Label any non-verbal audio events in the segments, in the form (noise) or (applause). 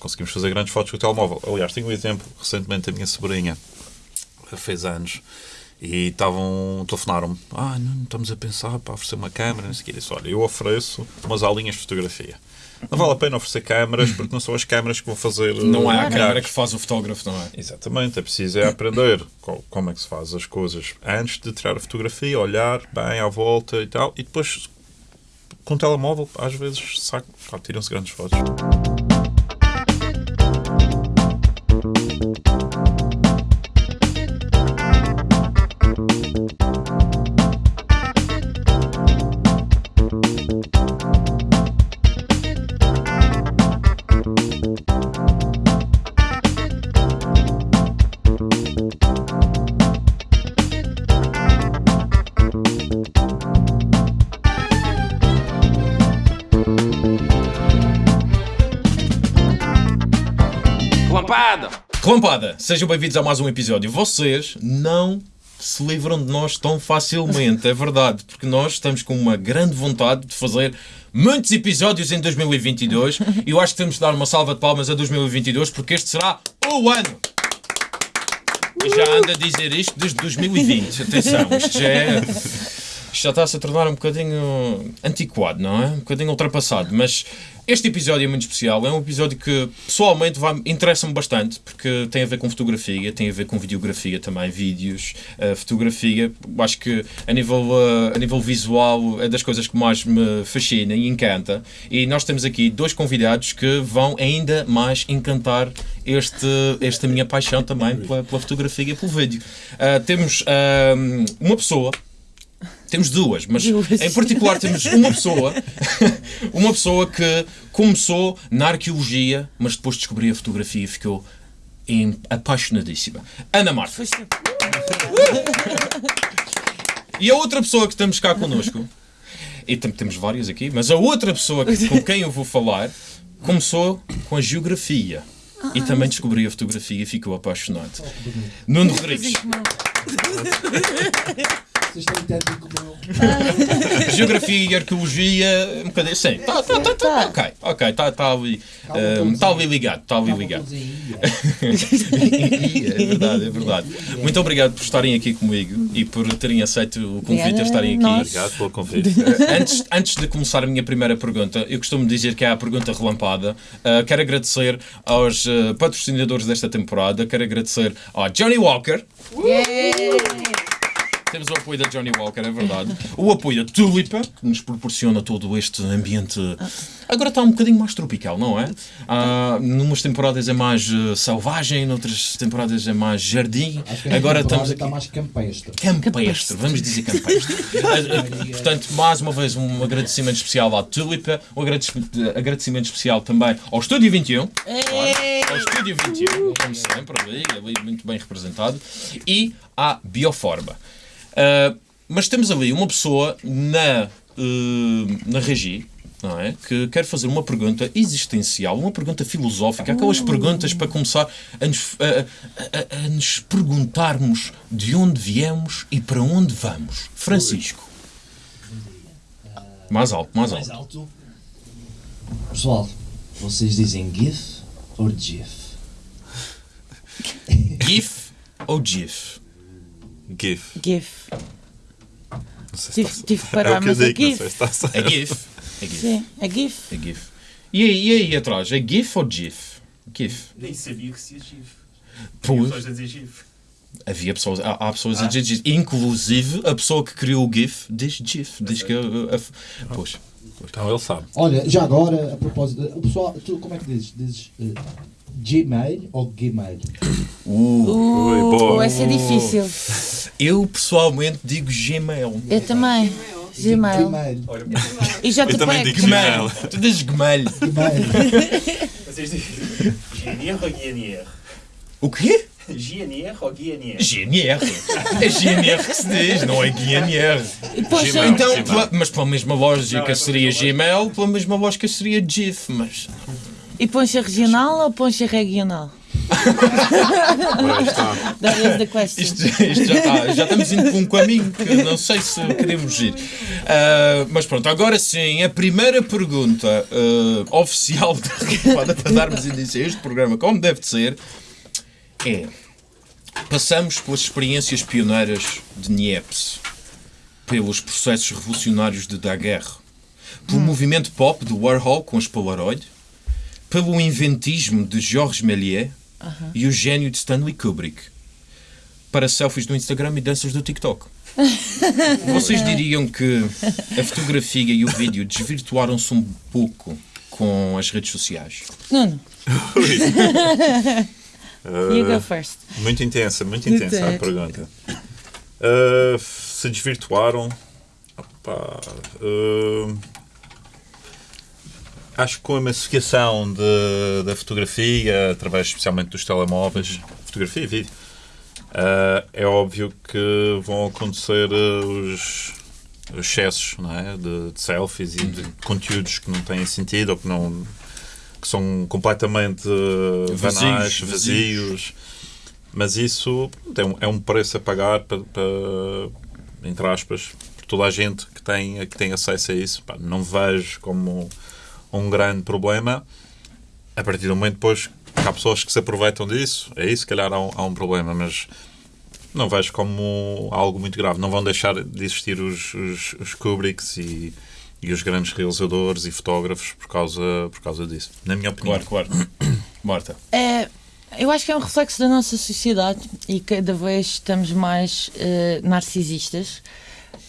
conseguimos fazer grandes fotos com o telemóvel. Aliás, tenho um exemplo, recentemente a minha sobrinha fez anos e estavam, telefonaram-me, ah, não, estamos a pensar para oferecer uma câmera, não sei o que. disse, olha, eu ofereço umas aulinhas de fotografia. Não vale a pena oferecer câmaras porque não são as câmaras que vão fazer. Não é a milhares. que faz o fotógrafo, não é? Exatamente, é preciso é aprender co- como é que se faz as coisas antes de tirar a fotografia, olhar bem à volta e tal, e depois com o telemóvel, às vezes, tiram-se grandes fotos. Sejam bem-vindos a mais um episódio. Vocês não se livram de nós tão facilmente, é verdade, porque nós estamos com uma grande vontade de fazer muitos episódios em 2022 e eu acho que temos de dar uma salva de palmas a 2022 porque este será o ano. Já anda a dizer isto desde 2020. Atenção, isto já é. Isto já está-se a tornar um bocadinho antiquado, não é? Um bocadinho ultrapassado. Mas este episódio é muito especial. É um episódio que, pessoalmente, interessa-me bastante, porque tem a ver com fotografia, tem a ver com videografia também, vídeos, eh, fotografia. Acho que, a nível, eh, a nível visual, é das coisas que mais me fascina e encanta. E nós temos aqui dois convidados que vão ainda mais encantar este, esta minha paixão também pela, pela fotografia e pelo vídeo. Ah, temos uma pessoa temos duas, mas Duas. em particular temos uma pessoa, (laughs) uma pessoa que começou na arqueologia, mas depois descobriu a fotografia e ficou apaixonadíssima. Ana Marta. Foi sempre. E a outra pessoa que estamos cá connosco, e temos várias aqui, mas a outra pessoa que- com quem eu vou falar começou com a geografia. E também descobriu a fotografia e ficou apaixonado. Nuno Rodrigues. (laughs) Vocês têm tanto em comum. Geografia e arqueologia, um bocadinho. Sim, tá, tá, tá, tá, ok, ok, está tá ali, um, tá todos ali ligado, está ali ligado. (laughs) é verdade, é verdade. Muito obrigado por estarem aqui comigo e por terem aceito o convite a estarem aqui. Obrigado pelo convite. Antes, antes de começar a minha primeira pergunta, eu costumo dizer que é a pergunta relampada. Uh, quero agradecer aos uh, patrocinadores desta temporada, quero agradecer ao Johnny Walker. Temos o apoio da Johnny Walker, é verdade. O apoio da Tulipa, que nos proporciona todo este ambiente. Agora está um bocadinho mais tropical, não é? Ah, numas temporadas é mais uh, selvagem, noutras temporadas é mais jardim. Acho que esta Agora temporada estamos está aqui. mais campestre. Campestre, vamos dizer campestre. (laughs) Ah, ah, Portanto, mais uma vez, um agradecimento especial à Tulipa, um agradec- agradecimento especial também ao Estúdio 21. Ao Estúdio 21, como sempre, ali, ali muito bem representado, e à Bioforma. Ah, mas temos ali uma pessoa na, eh, na Regi, é? Que quer fazer uma pergunta existencial, uma pergunta filosófica, aquelas perguntas para começar a nos, a- a- a- nos perguntarmos de onde viemos e para onde vamos. Francisco. Mais alto, mais alto. alto. Pessoal, vocês dizem GIF ou GIF? (laughs) GIF ou GIF? GIF. GIF. Não sei se Tive, que É parar, eu mas é digo, não GIF. sei se está certo. É GIF. É GIF. Sim, é GIF. É GIF. E aí, e aí atrás? É GIF ou GIF? GIF. Nem sabia que se ia GIF. Pois. Pessoas a dizer GIF. Havia pessoas, há, há pessoas a dizer GIF. Inclusive, a pessoa que criou o GIF diz GIF. Diz que. uh, uh, pois. Então ele sabe. Olha, já agora, a propósito, o pessoal, tu como é que dizes? Dizes eh, Gmail ou Gmail? Uh, boa. vai ser difícil. (laughs) Eu pessoalmente digo Gmail. Eu também. Gmail. Gmail. E já te Eu também pego. digo Gmail. Tu dizes Gmail. Gmail. Vocês dizem GNR ou GNR? O quê? GNR ou GNR? GNR. É GNR que se diz, não é GNR. Gmail. Então, Gmail. pela- mas pela mesma lógica Não, é seria pela mesma Gmail, pela mesma lógica seria GIF, mas. e poncha regional ou poncha regional? Ora, está. That was the question. Isto, isto já, está- já estamos indo por um caminho que não sei se queremos ir. Ah, mas pronto, agora sim, a primeira pergunta ah, oficial da Rampada para darmos início a este programa, como deve de ser, é: passamos pelas experiências pioneiras de Niepce, pelos processos revolucionários de Daguerre, pelo movimento pop de Warhol com as Polaroid, pelo inventismo de Georges Méliès e o gênio de Stanley Kubrick para selfies do Instagram e danças do TikTok. (laughs) Vocês diriam que a fotografia e o vídeo desvirtuaram-se um pouco com as redes sociais? Nuno, (laughs) you Ah, go first. Muito intensa, muito intensa a pergunta. Ah, se desvirtuaram. opá, ah, acho que com a massificação de- da fotografia, através especialmente dos telemóveis, fotografia e vídeo, ah, é óbvio que vão acontecer ah, os, os excessos não é? de, de selfies e de conteúdos que não têm sentido ou que não que são completamente ah, Vazios, banais, vazios. vazios. Mas isso é um, é um preço a pagar para, para- entre aspas, por toda a gente que tem, que tem acesso a isso. Pá, não vejo como um grande problema. A partir do momento depois que há pessoas que se aproveitam disso, é isso, se calhar há um, há um problema, mas não vejo como algo muito grave. Não vão deixar de existir os, os, os Kubricks e, e os grandes realizadores e fotógrafos por causa, por causa disso. Na minha opinião. Claro, claro. (coughs) Marta. É, eu acho que é um reflexo da nossa sociedade e cada vez estamos mais eh, narcisistas.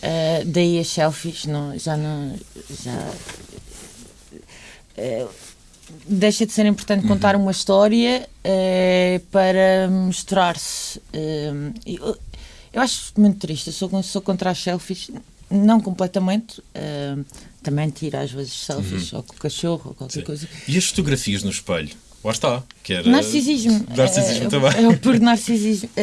Eh, daí as selfies, não, já não. Já, eh, deixa de ser importante contar uma história eh, para mostrar-se. eh, eu, eu acho muito triste, eu sou, sou contra as selfies, não completamente. também tiro às vezes selfies, ou com o cachorro, ou qualquer coisa. E as fotografias no espelho? Lá está. Que era... Narcisismo. Narcisismo é, também. É o puro narcisismo. (laughs)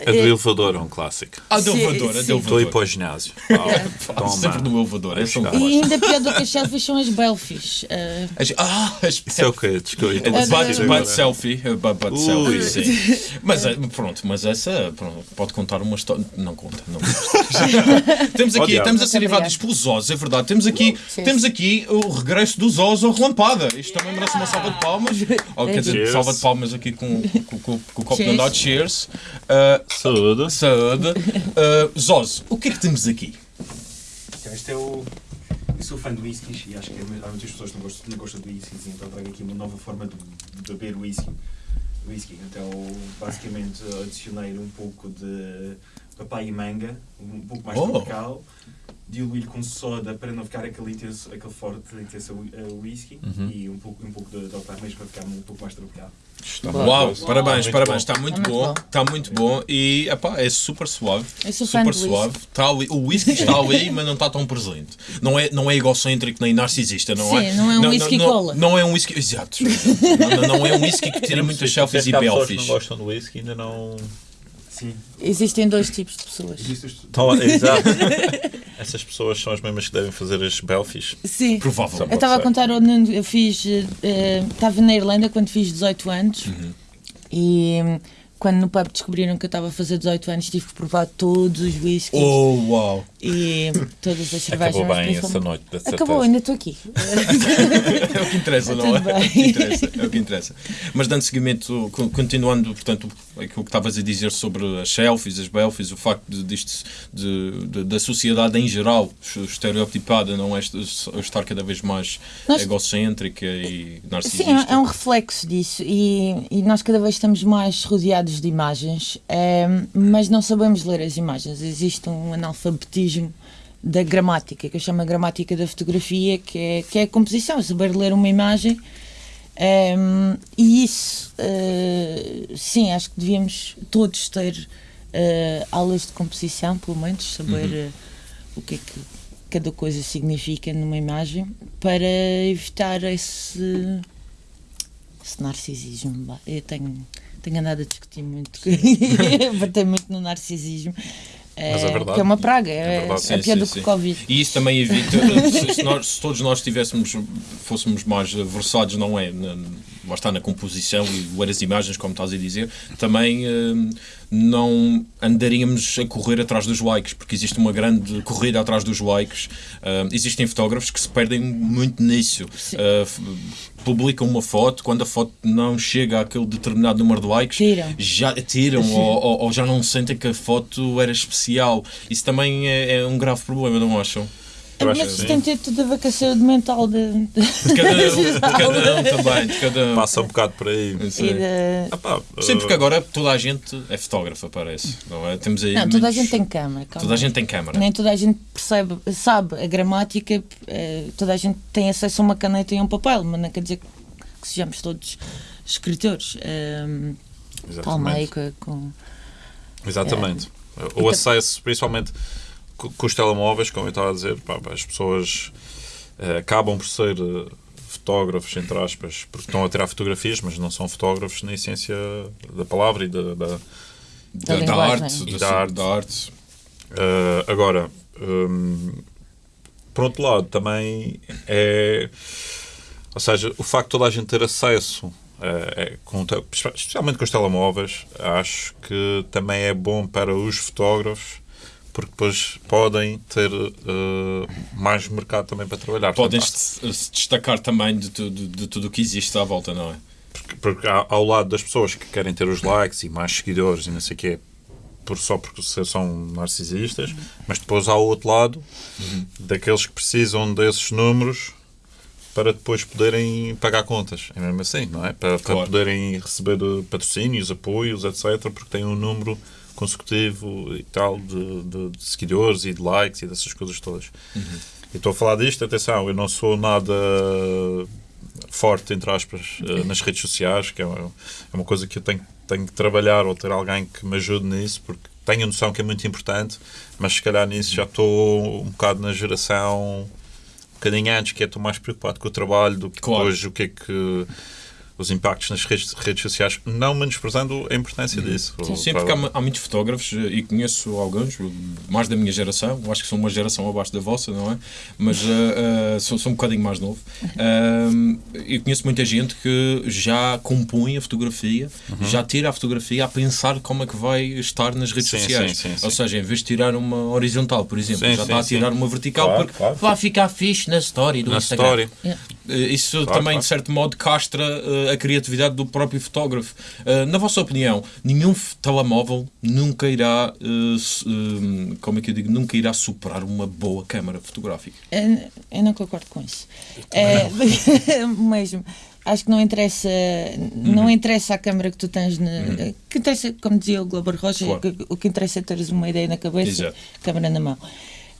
A do elevador é um clássico. Ah, de Sim, elevador, a de sim. Estou a ir elevador. para o ginásio. (laughs) Falo Toma. Sempre no elevador. É um e ainda pior do que as selfies são as belfies. Eh, (laughs) As- Ah, as Isso é o? Desculpa, a Butt, butt agora. selfie, uh, butt, selfie, sim. (laughs) Mas eh, pronto, mas essa pronto, pode contar uma história. Não conta, não conta. temos aqui, estamos a ser invadidos pelos Oz, é verdade. Temos aqui, Sim. temos aqui o regresso dos Oz ao relampada. Isto também merece uma salva de palmas. Ou quer dizer, salva de palmas aqui com, com, com, com o copo de andar. Cheers. Saúde. saúde. Uh, Zoz, o que é que temos aqui? Então, este é o. Eu sou fã de whiskies e acho que há muitas pessoas que não gostam, não gostam de whiskies, então trago aqui uma nova forma de, de beber whisky. whisky. Então, basicamente, adicionei um pouco de papai e manga, um pouco mais Oh. tropical. Diluí com soda para não ficar aquele, intenso, aquele forte intenso uh, whisky e um pouco, um pouco de, de altar mesmo para ficar um pouco mais tropical. Uau, parabéns, Muito parabéns. Está muito É muito bom. bom. Está muito bom. E epá, é super suave. Eu sou fã super suave. Está ali, o whisky está ali, (laughs) mas não está tão presente. Não é, não é egocêntrico nem narcisista, não é? Sim, não é um whisky não, cola. Não é um whisky. Exato. não, não- não é um whisky que tira muitas selfies e belfies. não gostam do whisky ainda não. Sim, existem dois tipos de pessoas. Estão- Exato. (laughs) Essas pessoas são as mesmas que devem fazer as belfies. Sim. Provavelmente. Eu estava a contar, o Nuno, eu fiz. eh, Estava na Irlanda quando fiz 18 anos Uhum. e quando no pub descobriram que eu estava a fazer 18 anos tive que provar todos os whiskies Oh, uau. e todas as cervejas. Acabou bem essa noite, de certeza. Acabou, ainda estou aqui. (laughs) É o que interessa, não é? (laughs) É o que interessa, é o que interessa. Mas dando seguimento, co- continuando, portanto, aquilo que estavas a dizer sobre as selfies, as belfies, o facto de, disto, de, de- da sociedade em geral estereotipada, não é est- estar cada vez mais Nós- egocêntrica e narcisista. Sim, é um reflexo disso e, e nós cada vez estamos mais rodeados de imagens, eh, mas não sabemos ler as imagens. Existe um analfabetismo da gramática, que eu chamo a gramática da fotografia, que é, que é a composição, saber ler uma imagem. eh, e isso, eh, sim, acho que devíamos todos ter eh, aulas de composição, pelo menos, saber eh, o que é que cada coisa significa numa imagem, para evitar esse esse narcisismo. Eu tenho, tenho andado a discutir muito, bater (laughs) muito no narcisismo. Mas é eh, verdade. Que é uma praga, É é, verdade. é Sim, pior sim, do que o Covid. E isso também evita, (laughs) se, se nós- se todos nós tivéssemos, fôssemos mais versados, não é? Na- lá está na composição e ver as imagens, como estás a dizer, também eh, não andaríamos a correr atrás dos likes, porque existe uma grande corrida atrás dos likes. Eh, existem fotógrafos que se perdem muito nisso. F- publicam uma foto, quando a foto não chega àquele determinado número de likes, Tiram. já tiram ou, ou- ou já não sentem que a foto era especial. Isso também é, é um grave problema, não acham? Mas que isso tem ter tudo a ver com a saúde mental de, de- De cada (laughs) um, de cada um também, de cada um. Passa um bocado por aí. Sim. de- Ah, pá, Sim, porque eh, agora toda a gente é fotógrafa, parece. Não é? Temos aí Não, toda a muitos- gente tem câmara. calma. Toda a gente tem câmara. Nem toda a gente percebe, sabe a gramática, eh, toda a gente tem acesso a uma caneta e a um papel, mas não quer dizer que sejamos todos escritores. Ehm, Exatamente. com, com- Exatamente. O Então- acesso, principalmente com os telemóveis, como eu estava a dizer, pá, as pessoas eh, acabam por ser eh, fotógrafos, entre aspas, porque estão a tirar fotografias, mas não são fotógrafos na essência da palavra e da, da- Da, Da da arte. E da, da arte. da arte. Uh, agora, um, por outro lado, também é. Ou seja, o facto de toda a gente ter acesso, é, com te- especialmente com os telemóveis, acho que também é bom para os fotógrafos, porque depois podem ter eh, mais mercado também para trabalhar. Podem Portanto, se, destacar também de, tudo de tudo o que existe à volta, não é? Porque, porque há- ao lado das pessoas que querem ter os likes e mais seguidores e não sei o quê, por, só porque são narcisistas, mas depois há o outro lado daqueles que precisam desses números para depois poderem pagar contas. É mesmo assim, não é? Para, para Claro. poderem receber eh, patrocínios, apoios, etc., porque têm um número consecutivo e tal de, de- de seguidores e de likes e dessas coisas todas. E estou a falar disto, atenção, eu não sou nada forte, entre aspas, eh, nas redes sociais, que é uma, é uma coisa que eu tenho, tenho que trabalhar ou ter alguém que me ajude nisso, porque tenho a noção que é muito importante, mas se calhar nisso já estou um bocado na geração um bocadinho antes, que é estou mais preocupado com o trabalho do que Claro. depois o que é que os impactos nas redes, redes sociais, não menosprezando a importância disso. Sim, porque há, há muitos fotógrafos eh, e conheço alguns, mais da minha geração, acho que sou uma geração abaixo da vossa, não é? Mas eh, eh, sou, sou um bocadinho mais novo. Ahm, E conheço muita gente que já compõe a fotografia, Uhum. já tira a fotografia a pensar como é que vai estar nas redes Sim, sociais. sim, sim, sim. Ou seja, em vez de tirar uma horizontal, por exemplo, Sim, já sim, está a tirar sim. uma vertical Claro, porque claro. vai ficar fixe na story do na Instagram. história. Eh, Isso Claro, também, claro. de certo modo, castra a criatividade do próprio fotógrafo. Eh, na vossa opinião, nenhum telemóvel nunca irá, eh, eh, como é que eu digo, nunca irá superar uma boa câmara fotográfica. Eu, eu não concordo com isso. É, (laughs) mesmo. Acho que não interessa, não interessa a câmara que tu tens na. Que interessa, como dizia o Glober Rocha, Claro. que- o que interessa é teres uma ideia na cabeça, Exato. câmara na mão.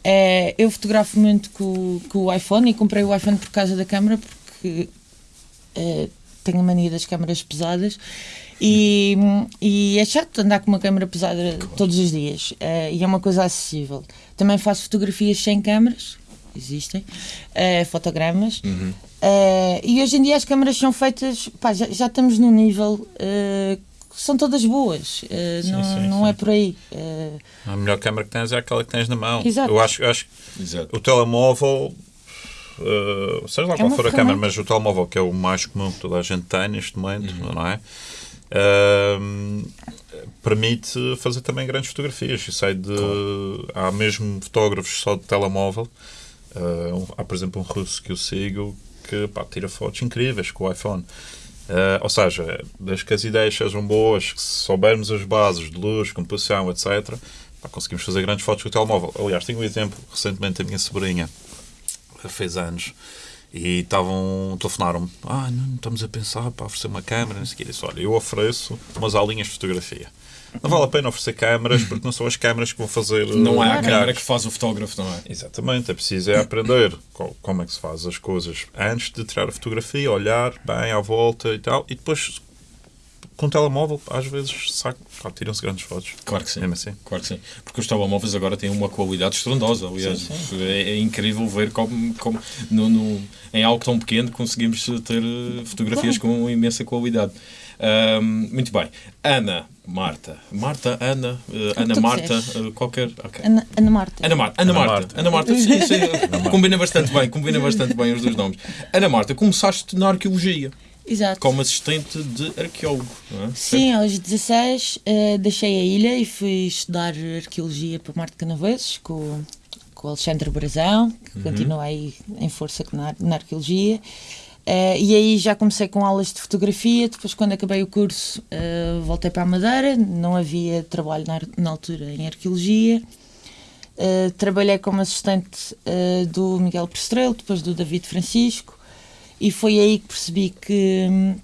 É, eu fotografo muito com, com o iPhone e comprei o iPhone por causa da câmara porque é, tenho a mania das câmaras pesadas e, e é chato andar com uma câmara pesada todos os dias é, e é uma coisa acessível. Também faço fotografias sem câmaras, existem, é, fotogramas. É, e hoje em dia as câmaras são feitas, pá, já, já estamos num nível que são todas boas, é, não, sim, não sim. é por aí. é, A melhor câmera que tens é aquela que tens na mão. Exato. Eu acho, eu acho que Exato. o telemóvel, eh, seja lá É qual for a câmera, mas o telemóvel que é o mais comum que toda a gente tem neste momento, não é? Ahm, permite fazer também grandes fotografias. Eu sei de. Há mesmo fotógrafos só de telemóvel. Um- há, por exemplo, um russo que eu sigo que pá, tira fotos incríveis com o iPhone. Ah, ou seja, desde que as ideias sejam boas, que se soubermos as bases de luz, composição, etc., pá, conseguimos fazer grandes fotos com o telemóvel. Aliás, tenho um exemplo recentemente da minha sobrinha, fez anos, e estavam, telefonaram-me, ah, não, estamos a pensar para oferecer uma câmera, não sei o quê. Eu disse, olha, eu ofereço umas aulinhas de fotografia. Não vale a pena oferecer câmaras, porque não são as câmaras que vão fazer... Não é a milhares. que faz o fotógrafo, não é? Exatamente, é preciso é aprender co- como é que se faz as coisas antes de tirar a fotografia, olhar bem à volta e tal, e depois com o telemóvel, às vezes, saco, tiram-se grandes fotos. Claro que sim. Assim. Claro que sim. Porque os telemóveis agora têm uma qualidade estrondosa. Aliás, É, é incrível ver como, como no, no- em algo tão pequeno conseguimos ter eh, fotografias com imensa qualidade. Ahm, muito bem. Ana, Marta. Marta, Ana, eh, Ana Marta, eh, qualquer. ok. Ana, Ana Marta. Ana Marta, Ana, Ana Marta, Marta. Ana Marta, sim, sim, (laughs) combina bastante bem, combina bastante bem os dois nomes. Ana Marta, começaste na arqueologia. Exato. como assistente de arqueólogo. Não é? Sim, aos 16 eh, deixei a ilha e fui estudar arqueologia para Marte de Canaveses com, o- com o Alexandre Brazão, que continua aí em força na, na arqueologia. Eh, e aí já comecei com aulas de fotografia. Depois, quando acabei o curso, eh, voltei para a Madeira. Não havia trabalho na, na altura em arqueologia. Trabalhei como assistente do Miguel Prestrelo, depois do David Francisco. E foi aí que percebi que. hum,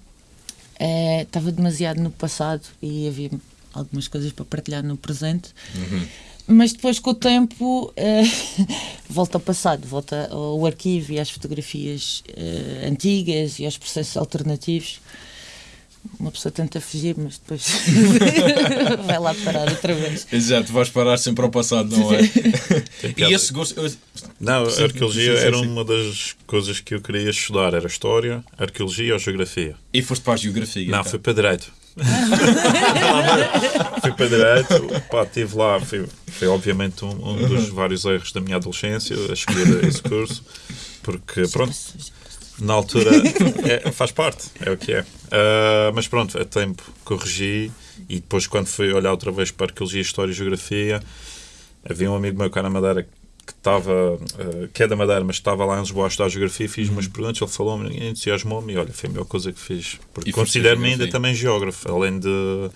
eh, estava demasiado no passado e havia algumas coisas para partilhar no presente. Mas depois, com o tempo, eh, (laughs) volta ao passado, volta ao arquivo e às fotografias eh, antigas e aos processos alternativos. Uma pessoa tenta fugir, mas depois (laughs) vai lá parar outra vez. Exato, vais parar sempre ao passado, não é? (laughs) E esse gosto. Não, a arqueologia sim, sim, era sim. uma das coisas que eu queria estudar. Era história, arqueologia ou geografia. E foste para a geografia. Não, então. fui para direito. (laughs) fui para direito, pá, estive lá. Foi, foi obviamente um, um dos vários erros da minha adolescência a escolher esse curso, porque pronto, na altura (laughs) é, faz parte, é o que é. Ah, mas pronto, a tempo corrigi e depois, quando fui olhar outra vez para arqueologia, história e geografia, havia um amigo meu cá na Madeira que estava, ah, que é da Madeira, mas estava lá em Lisboa a estudar geografia, fiz umas perguntas, ele falou-me, entusiasmou-me e olha, foi a melhor coisa que fiz. Porque E considero-me ainda também geógrafo, além de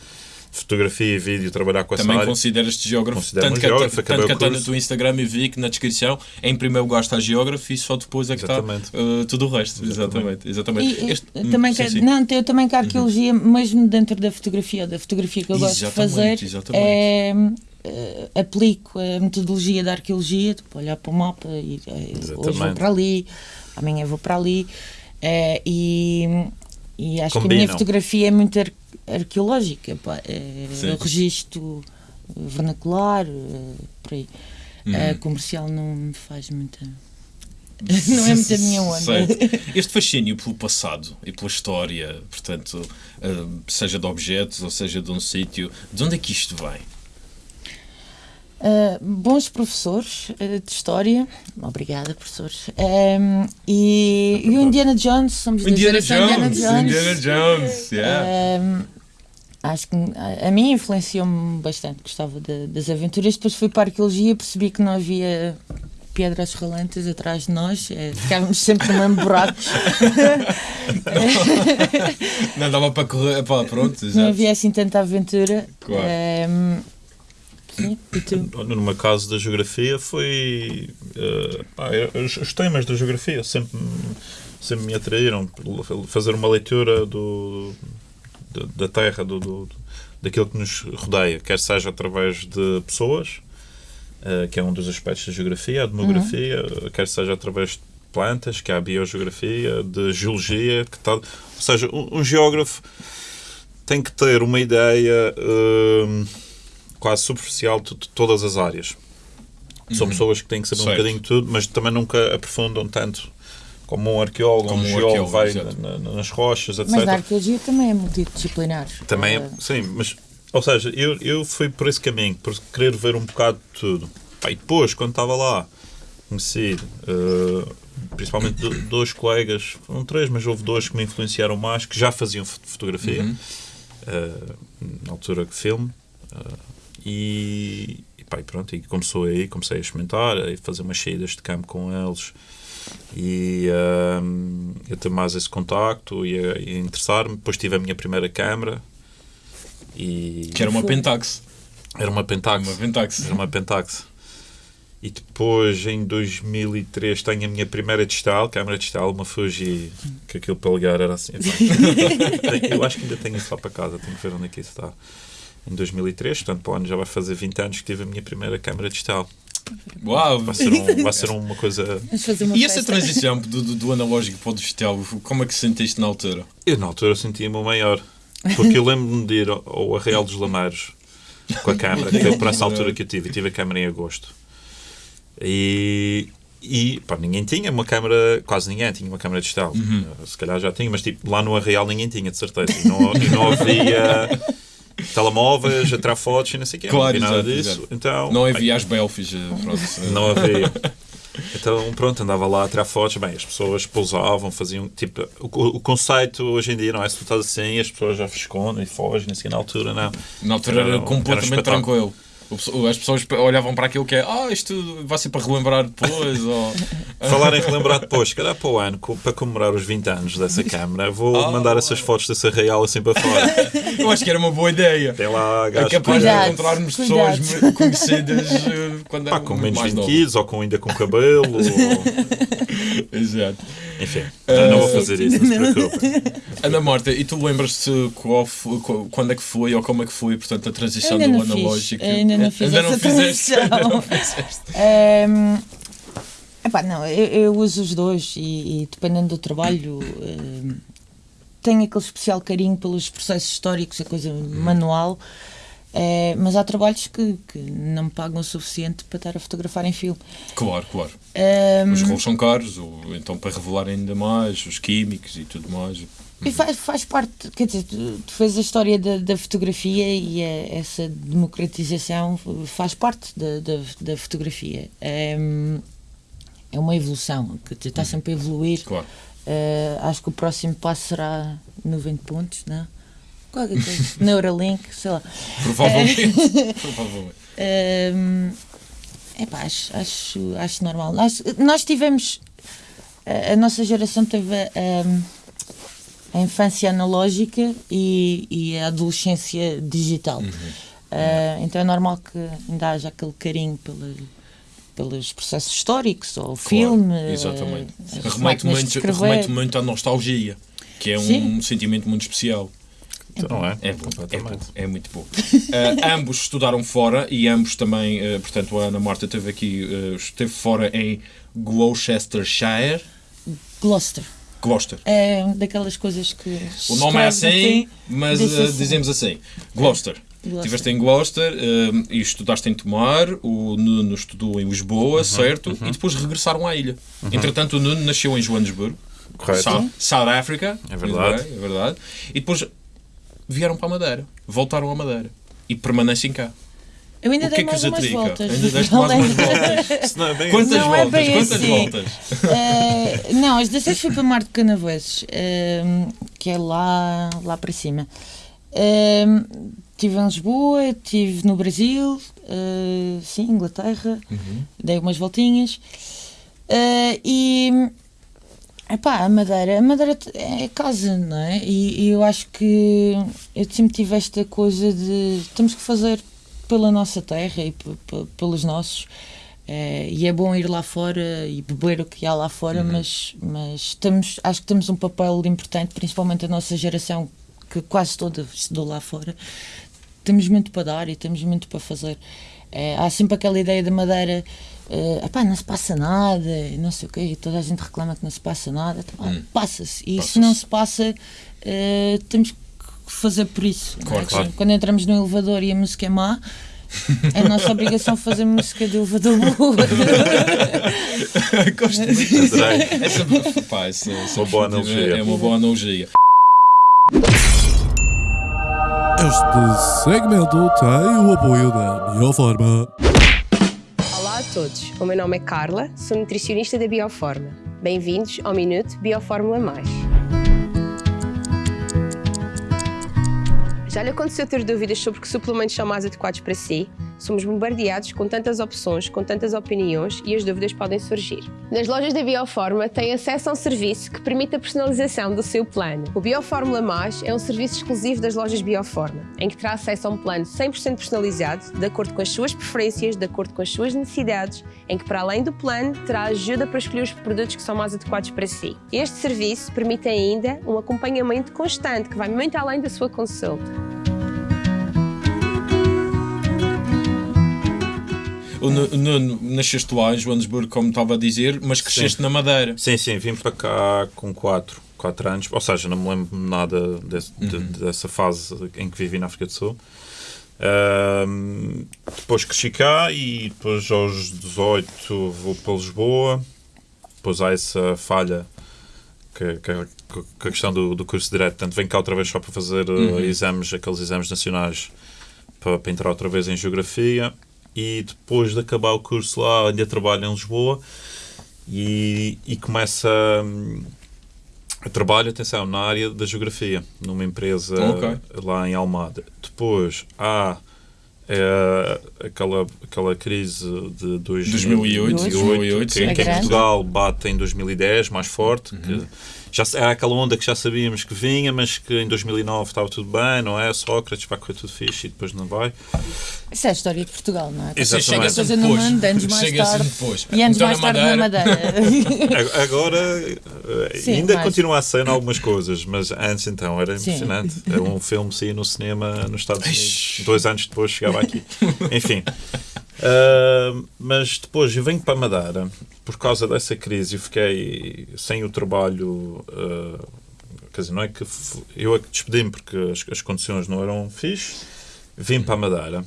fotografia e vídeo, trabalhar com essa Também área. consideras-te geógrafo. Considero-me Tanto que, geógrafo, tanto acabei que até no teu Instagram eu vi que na descrição, em primeiro lugar está geógrafo e só depois é que Exatamente. está uh, tudo o resto. Exatamente. Exatamente. E, e, Este- hum, também sim, quero, sim. não, eu também quero arqueologia, mesmo dentro da fotografia, ou da fotografia que eu gosto de fazer, exatamente. é, aplico a metodologia da arqueologia, tipo, olhar para o mapa e eh, hoje vou para ali, amanhã vou para ali, eh, e, e acho que a minha Combinam. fotografia é muito ar- arqueológica, pá, é, registro vernacular, eh, por aí. Uhum. Eh, comercial não me faz muita. (laughs) não é muito a minha onda. Certo. Este fascínio pelo passado e pela história, portanto, uh, seja de objetos ou seja de um sítio, de onde é que isto vem? Uh, bons professores uh, de história, obrigada professores, Um, e, e o Indiana Jones, somos Indiana geração Jones! Indiana Jones! Yeah. Um, acho que a, a mim influenciou-me bastante, gostava de- das aventuras. Depois fui para a arqueologia e percebi que não havia pedras rolantes atrás de nós, eh, ficávamos sempre no mesmo buraco, (laughs) Não dava para correr. Pá, pronto, não havia assim tanta aventura. Claro. Um, sim, e tu? No meu caso da geografia foi eh, pá, os, os temas da geografia sempre, sempre me atraíram fazer uma leitura do, da- terra do, do- daquilo que nos rodeia quer seja através de pessoas eh, que é um dos aspectos da geografia a demografia eh, quer seja através de plantas que é a biogeografia de geologia que tal ou seja um, um geógrafo tem que ter uma ideia hum, quase superficial de, de todas as áreas. São pessoas que têm que saber Certo. um bocadinho de tudo, mas também nunca aprofundam tanto como um arqueólogo, Como um um geólogo vai na- na- nas rochas, etc. Mas a arqueologia também é multidisciplinar. Também, Eh, sim, mas, ou seja, eu, eu fui por esse caminho, por querer ver um bocado de tudo. E depois, quando estava lá, conheci eh, principalmente do- dois colegas, foram três, mas houve dois que me influenciaram mais, que já faziam fo- fotografia, Uhum. eh, na altura que filme, eh, e, e, pá, e pronto, e começou aí, comecei a experimentar, a fazer umas saídas de campo com eles, e ehm, a ter mais esse contacto e a, e interessar-me. Depois tive a minha primeira câmara e Que era uma Pentax. era uma Pentax. Uma Pentax. Era uma Pentax. E depois, em 2003, tenho a minha primeira digital, câmara digital, uma Fuji, que aquilo para ligar era assim. (laughs) Tenho- Eu acho que ainda tenho isso lá para casa, tenho que ver onde é que isso está. Em 2003, portanto, para o ano já vai fazer 20 anos que tive a minha primeira câmara digital. Uau! Vai ser, um- vai ser uma coisa. Uma E essa festa. transição do, do, do analógico para o digital, como é que se sentiste na altura? Eu, na altura, sentia-me o maior. Porque eu lembro-me de ir ao, ao Arraial dos Lameiros com a câmara, que foi por essa altura que eu tive. Eu tive a câmara em agosto. E, e pá, ninguém tinha uma câmara, quase ninguém tinha uma câmara digital. Uh, Se calhar já tinha, mas tipo, lá no Arraial ninguém tinha, de certeza. E não, e não havia telemóveis, a tirar fotos e não sei o quê. Claro, não havia nada disso. exato. Então, Não havia as belfies, eh, pronto. não havia. (laughs) Então, pronto, andava lá a tirar fotos. Bem, as pessoas pousavam, faziam. Tipo, o, o conceito hoje em dia não é se tu estás assim, as pessoas já escondem e fogem, assim, na altura, não. Na altura era, Era completamente era um tranquilo. As pessoas olhavam para aquilo que é, ah, isto vai ser para relembrar depois. (laughs) ou... Falar em relembrar depois, se calhar para o ano, para comemorar os 20 anos dessa (laughs) câmara, vou Ah. mandar essas fotos dessa real assim para fora. (laughs) Eu acho que era uma boa ideia. Tem lá É gajos capaz com, de Cuidado, encontrarmos cuidado. pessoas conhecidas eh, quando pá, com menos mais 20 novas. quilos ou com, ainda com cabelo. ou- Exato. Enfim, não vou fazer isso, não se preocupem. Ana Marta, e tu lembras-te quando é que foi ou como é que foi, portanto, a transição do fiz. analógico? Ainda não fiz Ainda essa não fizeste, (laughs) ainda não transição. fizeste. Epá, não, eu, eu uso os dois e, e dependendo do trabalho tenho aquele especial carinho pelos processos históricos, a coisa manual, eh, mas há trabalhos que, que não me pagam o suficiente para estar a fotografar em filme. Claro, claro. Ehm, Os rolos são caros, ou então para revelar ainda mais, os químicos e tudo mais. E faz, faz parte, quer dizer, tu, tu fez a história da, da fotografia e é- essa democratização faz parte da, da, da fotografia. É, é uma evolução, que está sempre a evoluir. Claro. Eh, acho que o próximo passo será 90 pontos, não? Qualquer coisa. (laughs) Neuralink, sei lá. Provavelmente. (laughs) provavelmente. Hum, epá, acho, acho, acho normal. Nós, nós tivemos. A, a nossa geração teve hum, a infância analógica e, e a adolescência digital. Ah, então é normal que ainda haja aquele carinho pela, pelos processos históricos ou filme. Claro, exatamente. eh, Remete muito, remete muito à nostalgia, que é um Sim. sentimento muito especial. Então, não é? É bom, é, Completamente. bom, é muito bom. Ah, (laughs) ambos estudaram fora e ambos também, ah, portanto, a Ana Marta esteve aqui, ah, esteve fora em Gloucestershire. Gloucester. Gloucester. É daquelas coisas que. O nome é escreve assim, mas assim. dizemos assim. Gloucester. Gloucester. Estiveste em Gloucester ah, e estudaste em Tomar, o Nuno estudou em Lisboa, Uhum, certo? E depois regressaram à ilha. Entretanto, o Nuno nasceu em Joanesburgo, Correto. South, South Africa. É verdade. Bem, é verdade. E depois vieram para a Madeira, voltaram à Madeira e permanecem cá. Eu ainda O que dei é que mais os umas atrica? voltas. Ainda deste mais umas voltas. Isso não é bem Quantas Não é voltas? Quantas assim. voltas? Eh, não, as 16 fui para Mar de Canaveses, eh, que é lá, lá para cima. Estive em Lisboa, estive no Brasil, eh, sim, Inglaterra, dei umas voltinhas. Eh, e epá, a Madeira, a Madeira é casa, não é? E, e eu acho que eu sempre tive esta coisa de temos que fazer pela nossa terra e pe- pe- pelos nossos. Eh, e é bom ir lá fora e beber o que há lá fora, mas, mas temos, acho que temos um papel importante, principalmente a nossa geração, que quase toda estudou lá fora. Temos muito para dar e temos muito para fazer. Eh, há sempre aquela ideia da Madeira, eh, "Epá, não se passa nada, e não sei o quê, e toda a gente reclama que não se passa nada. Então, ah, Passa-se. E se não se passa, eh, temos que fazer por isso. é? Claro, claro. Quando entramos no elevador e a música é má, é a nossa obrigação fazer música de elevador boa. (laughs) Gosto muito. Essa, pá, essa, essa Uma boa analogia. É uma boa analogia. Este segmento tem o apoio da Bioforma. Todos, o meu nome é Carla, sou nutricionista da Bioforma. Bem-vindos ao Minuto Biofórmula Mais. Já lhe aconteceu ter dúvidas sobre que suplementos são mais adequados para si? Somos bombardeados com tantas opções, com tantas opiniões e as dúvidas podem surgir. Nas lojas da Bioforma tem acesso a um serviço que permite a personalização do seu plano. O Biofórmula Mais é um serviço exclusivo das lojas Bioforma, em que terá acesso a um plano 100% personalizado, de acordo com as suas preferências, de acordo com as suas necessidades, em que para além do plano terá ajuda para escolher os produtos que são mais adequados para si. Este serviço permite ainda um acompanhamento constante que vai muito além da sua consulta. O Nu- Nuno, nasceste lá em Joanesburgo, como estava a dizer, mas cresceste na Madeira. Sim, sim, vim para cá com 4 quatro anos, ou seja, não me lembro nada desse- de- dessa fase em que vivi na África do Sul. Depois cresci cá e depois aos 18 vou para Lisboa. Depois há essa falha que, que, que a questão do, do curso direto. Portanto, venho cá outra vez só para fazer uh, exames, aqueles exames nacionais para, para entrar outra vez em Geografia. E depois de acabar o curso lá, ainda trabalho em Lisboa. e, e começa hum, a trabalho, atenção, na área da geografia, numa empresa Ok. lá em Almada. Depois há eh, aquela, aquela crise de 2008, 2008, que, sim. que É em grande. Portugal bate em 2010 mais forte. Que já era aquela onda que já sabíamos que vinha, mas que em 2009 estava tudo bem, não é? Sócrates vai correr tudo fixe e depois não vai. Isso é a história de Portugal, não é? Exatamente. Chega Coisa sempre no depois. mundo, anos mais tarde. depois. E anos Então, mais tarde na Madeira. (laughs) Agora Sim, ainda mas- continua a ser em algumas coisas, mas antes então era Sim. impressionante. Era um filme que saía no cinema nos Estados Unidos. Dois anos depois chegava aqui. (laughs) Enfim. Ah, mas depois eu venho para Madeira por causa dessa crise. Fiquei sem o trabalho. ah, quer dizer, não é que eu é que despedi-me porque as, as condições não eram fixe. Vim para Madeira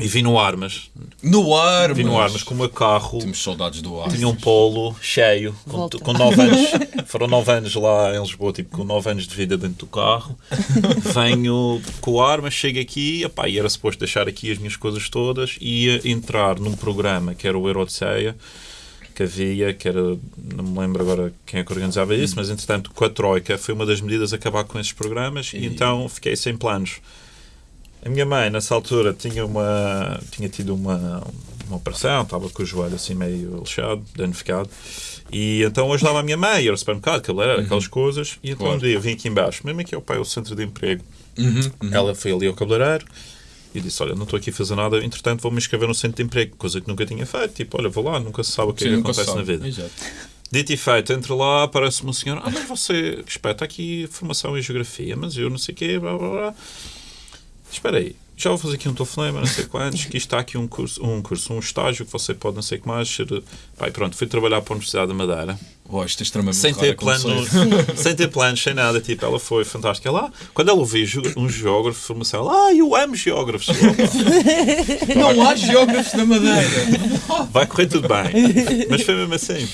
e vim no Armas. No ar, Vim no mas- Armas com o meu carro. Temos saudades do ar. Tinha um polo cheio, com, Volta. com 9 anos. (laughs) Foram 9 anos lá em Lisboa, tipo, com 9 anos de vida dentro do carro. (laughs) Venho com o ar, mas chego aqui epá, e era suposto deixar aqui as minhas coisas todas e ia entrar num programa que era o Euroceia que havia, que era, não me lembro agora quem é que organizava isso, mas entretanto com a Troika foi uma das medidas acabar com esses programas e, E- então fiquei sem planos. A minha mãe, nessa altura, tinha, uma, tinha tido uma, uma operação, estava com o joelho assim meio lixado, danificado, e então ajudava a minha mãe, ir ao supermercado, cabeleireiro, aquelas coisas, e então Claro. um dia vim aqui embaixo, mesmo aqui ao pai, o centro de emprego, Uhum, uhum. ela foi ali ao cabeleireiro e disse: Olha, não estou aqui a fazer nada, entretanto vou-me inscrever no centro de emprego, coisa que nunca tinha feito. Tipo, olha, vou lá, nunca se sabe o que, é Sim, que nunca acontece se na sabe. vida. Exato. Dito e feito, entra lá, aparece-me um senhor: Ah, mas você, está aqui formação em geografia, mas eu não sei o quê, blá blá blá. Espera aí, já vou fazer aqui um telefonema, não sei quantos, que está aqui um curso, um curso, um estágio que você pode não sei o que mais ser. Pai, pronto, fui trabalhar para a Universidade da Madeira Oh, isto é extremamente sem ter planos, (laughs) sem ter planos, sem nada, tipo, ela foi fantástica lá. Quando ela ouviu um geógrafo de formação, ela, ah, eu amo geógrafos. Não há geógrafos na Madeira. Vai correr tudo bem. Mas foi mesmo assim.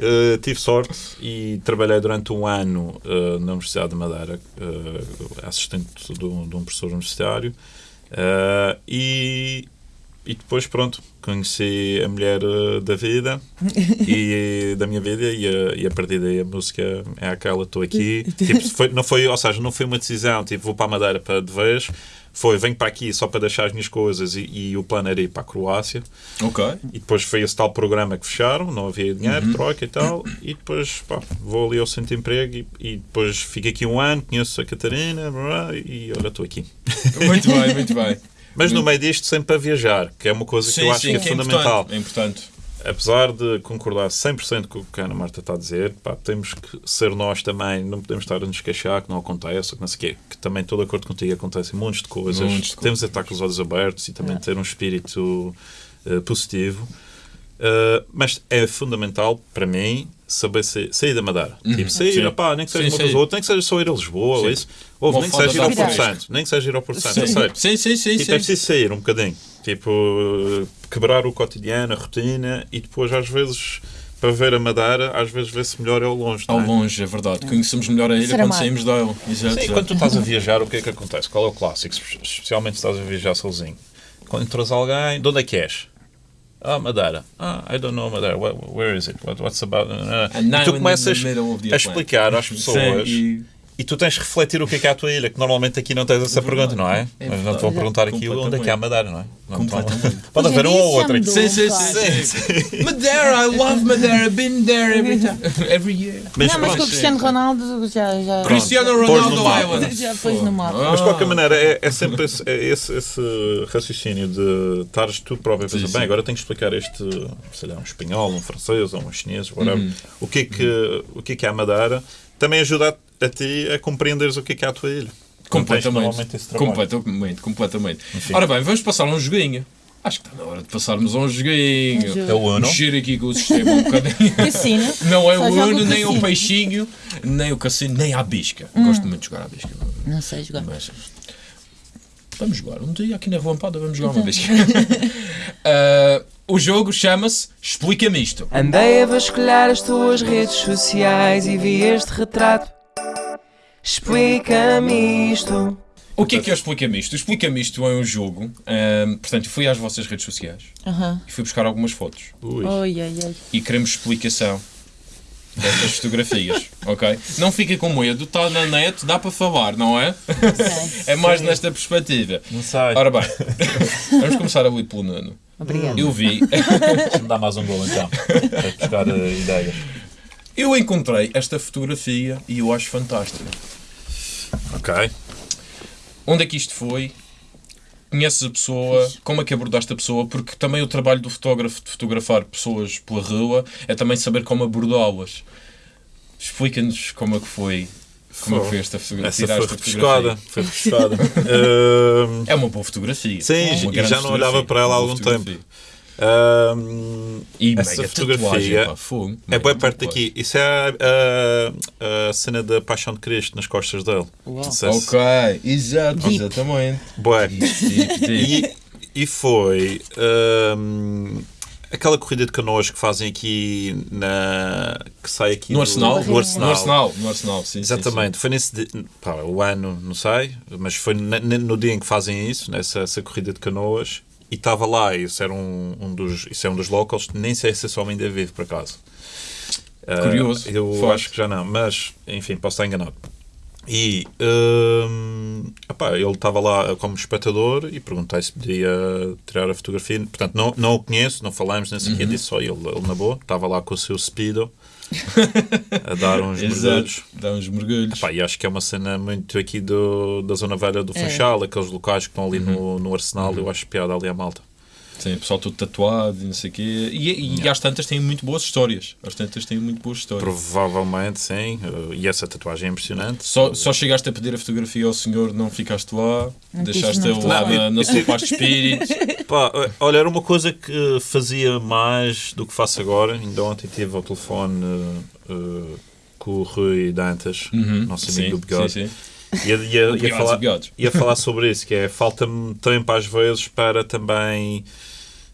Uh, tive sorte e trabalhei durante um ano uh, na Universidade de Madeira, uh, assistente de um, de um professor universitário. E, e depois, pronto, conheci a mulher da vida (laughs) e da minha vida e a, e a partir daí a música é aquela, estou aqui. (laughs) Tipo, foi, não foi, ou seja, não foi uma decisão, tipo, vou para a Madeira para de vez. Foi, venho para aqui só para deixar as minhas coisas e, e o plano era ir para a Croácia. Ok. E depois foi esse tal programa que fecharam, não havia dinheiro, Uhum. troca e tal. E depois pá, vou ali ao centro de emprego e, e depois fico aqui um ano, conheço a Catarina blá, e olha, estou aqui. Muito bem, muito bem. Mas no meio disto, sempre a viajar, que é uma coisa que eu acho que é, fundamental. importante. É importante. Apesar de concordar 100% com o que a Ana Marta está a dizer, pá, temos que ser nós também, não podemos estar a nos queixar que não acontece, ou que não sei o quê, que também estou de acordo contigo, acontecem montes de coisas, Montes de temos de estar com os olhos abertos e também ter um espírito eh, positivo. Uh, mas é fundamental para mim saber sair, sair da Madeira. Tipo, sair, Sim. opá, nem que seja Sim, uma ou nem que seja só ir a Lisboa, ou isso. Uma nem que seja ir ao Porto. Santo, nem que seja ir ao Porto Santo, Sim. eu sei. Sim, sim, sim, Tipo, sim. é preciso sair um bocadinho. Tipo, uh, quebrar o cotidiano, a rotina e depois, às vezes, para ver a Madeira, às vezes vê-se melhor ao longe. Ao não é? longe, é verdade. Conhecemos melhor a ilha quando saímos dela. Exato, Sim, exato. quando tu estás a viajar, o que é que acontece? Qual é o clássico? Espe- Especialmente se estás a viajar sozinho. Quando entras alguém, de onde é que és? Ah, Madeira. Ah, I don't know Madeira. Where, where is it? What, what's about? And now E tu in começas the middle of the a explicar às (laughs) pessoas Sim, e tu tens de refletir o que é que é a tua ilha, que normalmente aqui não tens essa pergunta, não é? É Mas não te vou perguntar aqui onde é que é a Madeira, não é? Não. Pode haver um ou outro. mudou. Sim, sim, sim. Madeira, I love Madeira. Been there every time. Every year. Mas não, mas com o. Cristiano Ronaldo já, já, Cristiano Ronaldo. Island. já pôs no mapa. Mas de qualquer maneira, é, é sempre esse, é esse, esse raciocínio de estares tu próprio a pensar, bem, agora tenho que explicar este, sei lá, um espanhol, um francês ou um chinês, whatever, Uhum. o, que é que, o que é que é a Madeira, também ajuda a, a ti a compreenderes o que é que é a tua ilha. Completamente. Completamente, completamente. Enfim. Ora bem, vamos passar a um joguinho. Acho que está na hora de passarmos a um joguinho. Jogo. É o Uno. Mexer aqui com o sistema um bocadinho. (laughs) Cassino. Não é Só o joga Uno, o nem o peixinho, nem o cassino, nem a bisca. Hum. Gosto muito de jogar à bisca. Não sei jogar. Mas, vamos jogar. Um dia aqui na Lampada vamos jogar Então. uma bisca. Ah, (laughs) o jogo chama-se Explica-me isto. Andei a vasculhar as tuas redes sociais e vi este retrato. Explica-me isto. O que é que é o Explica-me Isto? O Explica-me Isto é um jogo, portanto, fui às vossas redes sociais Aham. e fui buscar algumas fotos Ui. Oi, ai, ai. e queremos explicação destas fotografias, (laughs) ok? Não fiquem com medo, está na net, dá para falar, não é? (laughs) É mais nesta perspectiva. Não sei. Ora bem, (laughs) vamos começar ali pelo Nuno. Obrigada. Eu vi, Deixa-me dar mais um gol então. Para buscar eh, ideias. Eu encontrei esta fotografia e eu acho fantástica. Ok. Onde é que isto foi? Conheces a pessoa? Como é que abordaste a pessoa? Porque também o trabalho do fotógrafo de fotografar pessoas pela rua é também saber como abordá-las. Explica-nos como é que foi. Como é que foi esta fotografia? Essa foi Tiraste a refrescada. fotografia. Foi refrescada. Ahm, (laughs) É uma boa fotografia. Sim, É e uma grande já não olhava para ela há Uma algum tempo. Ahm, E essa mega fotografia tatuagem, pá, fogo. é perto tatuagem. daqui. Isso é a, a- a cena da Paixão de Cristo nas costas dele. Uau. Ok, exato, Deep. exatamente. Bué. Deep, deep. E, e foi ahm, aquela corrida de canoas que fazem aqui na. que sai aqui No do- Arsenal? No Arsenal. No Arsenal, no Arsenal, sim. sim, Exatamente, foi nesse di- pá, o ano, não sei, mas foi no dia em que fazem isso, nessa essa corrida de canoas, e estava lá, isso era um, um dos, isso é um dos locals, nem sei se esse homem ainda vive por acaso. Ah, Curioso, eu forte. acho que já não, mas enfim, posso estar enganado. E hum, epá, ele estava lá como espectador e perguntei se podia tirar a fotografia. Portanto, não, não o conheço, não falamos, nem o Uhum. quê, disse só ele, ele na boa. Estava lá com o seu speedo (laughs) a dar uns mergulhos. Dá uns mergulhos. Epá, e acho que é uma cena muito aqui do, da zona velha do É. Funchal, aqueles locais que estão ali no, Uhum. no Arsenal. Eu acho piada ali a malta. Sim, o pessoal todo tatuado e não sei o quê. E, e às tantas têm muito boas histórias. Às tantas têm muito boas histórias. Provavelmente sim. E essa tatuagem é impressionante. Só, só chegaste a pedir a fotografia ao senhor, não ficaste lá, Não deixaste quis, ele não. lá Não, na, sua paz de espírito. (laughs) Pá, olha, era uma coisa que fazia mais do que faço agora. Ainda ontem tive ao telefone uh, uh, com o Rui Dantas, nosso amigo do Bigode. Uhum. sim, sim. Ia, ia, ia, falar, ia falar sobre isso, que é falta-me tempo às vezes para também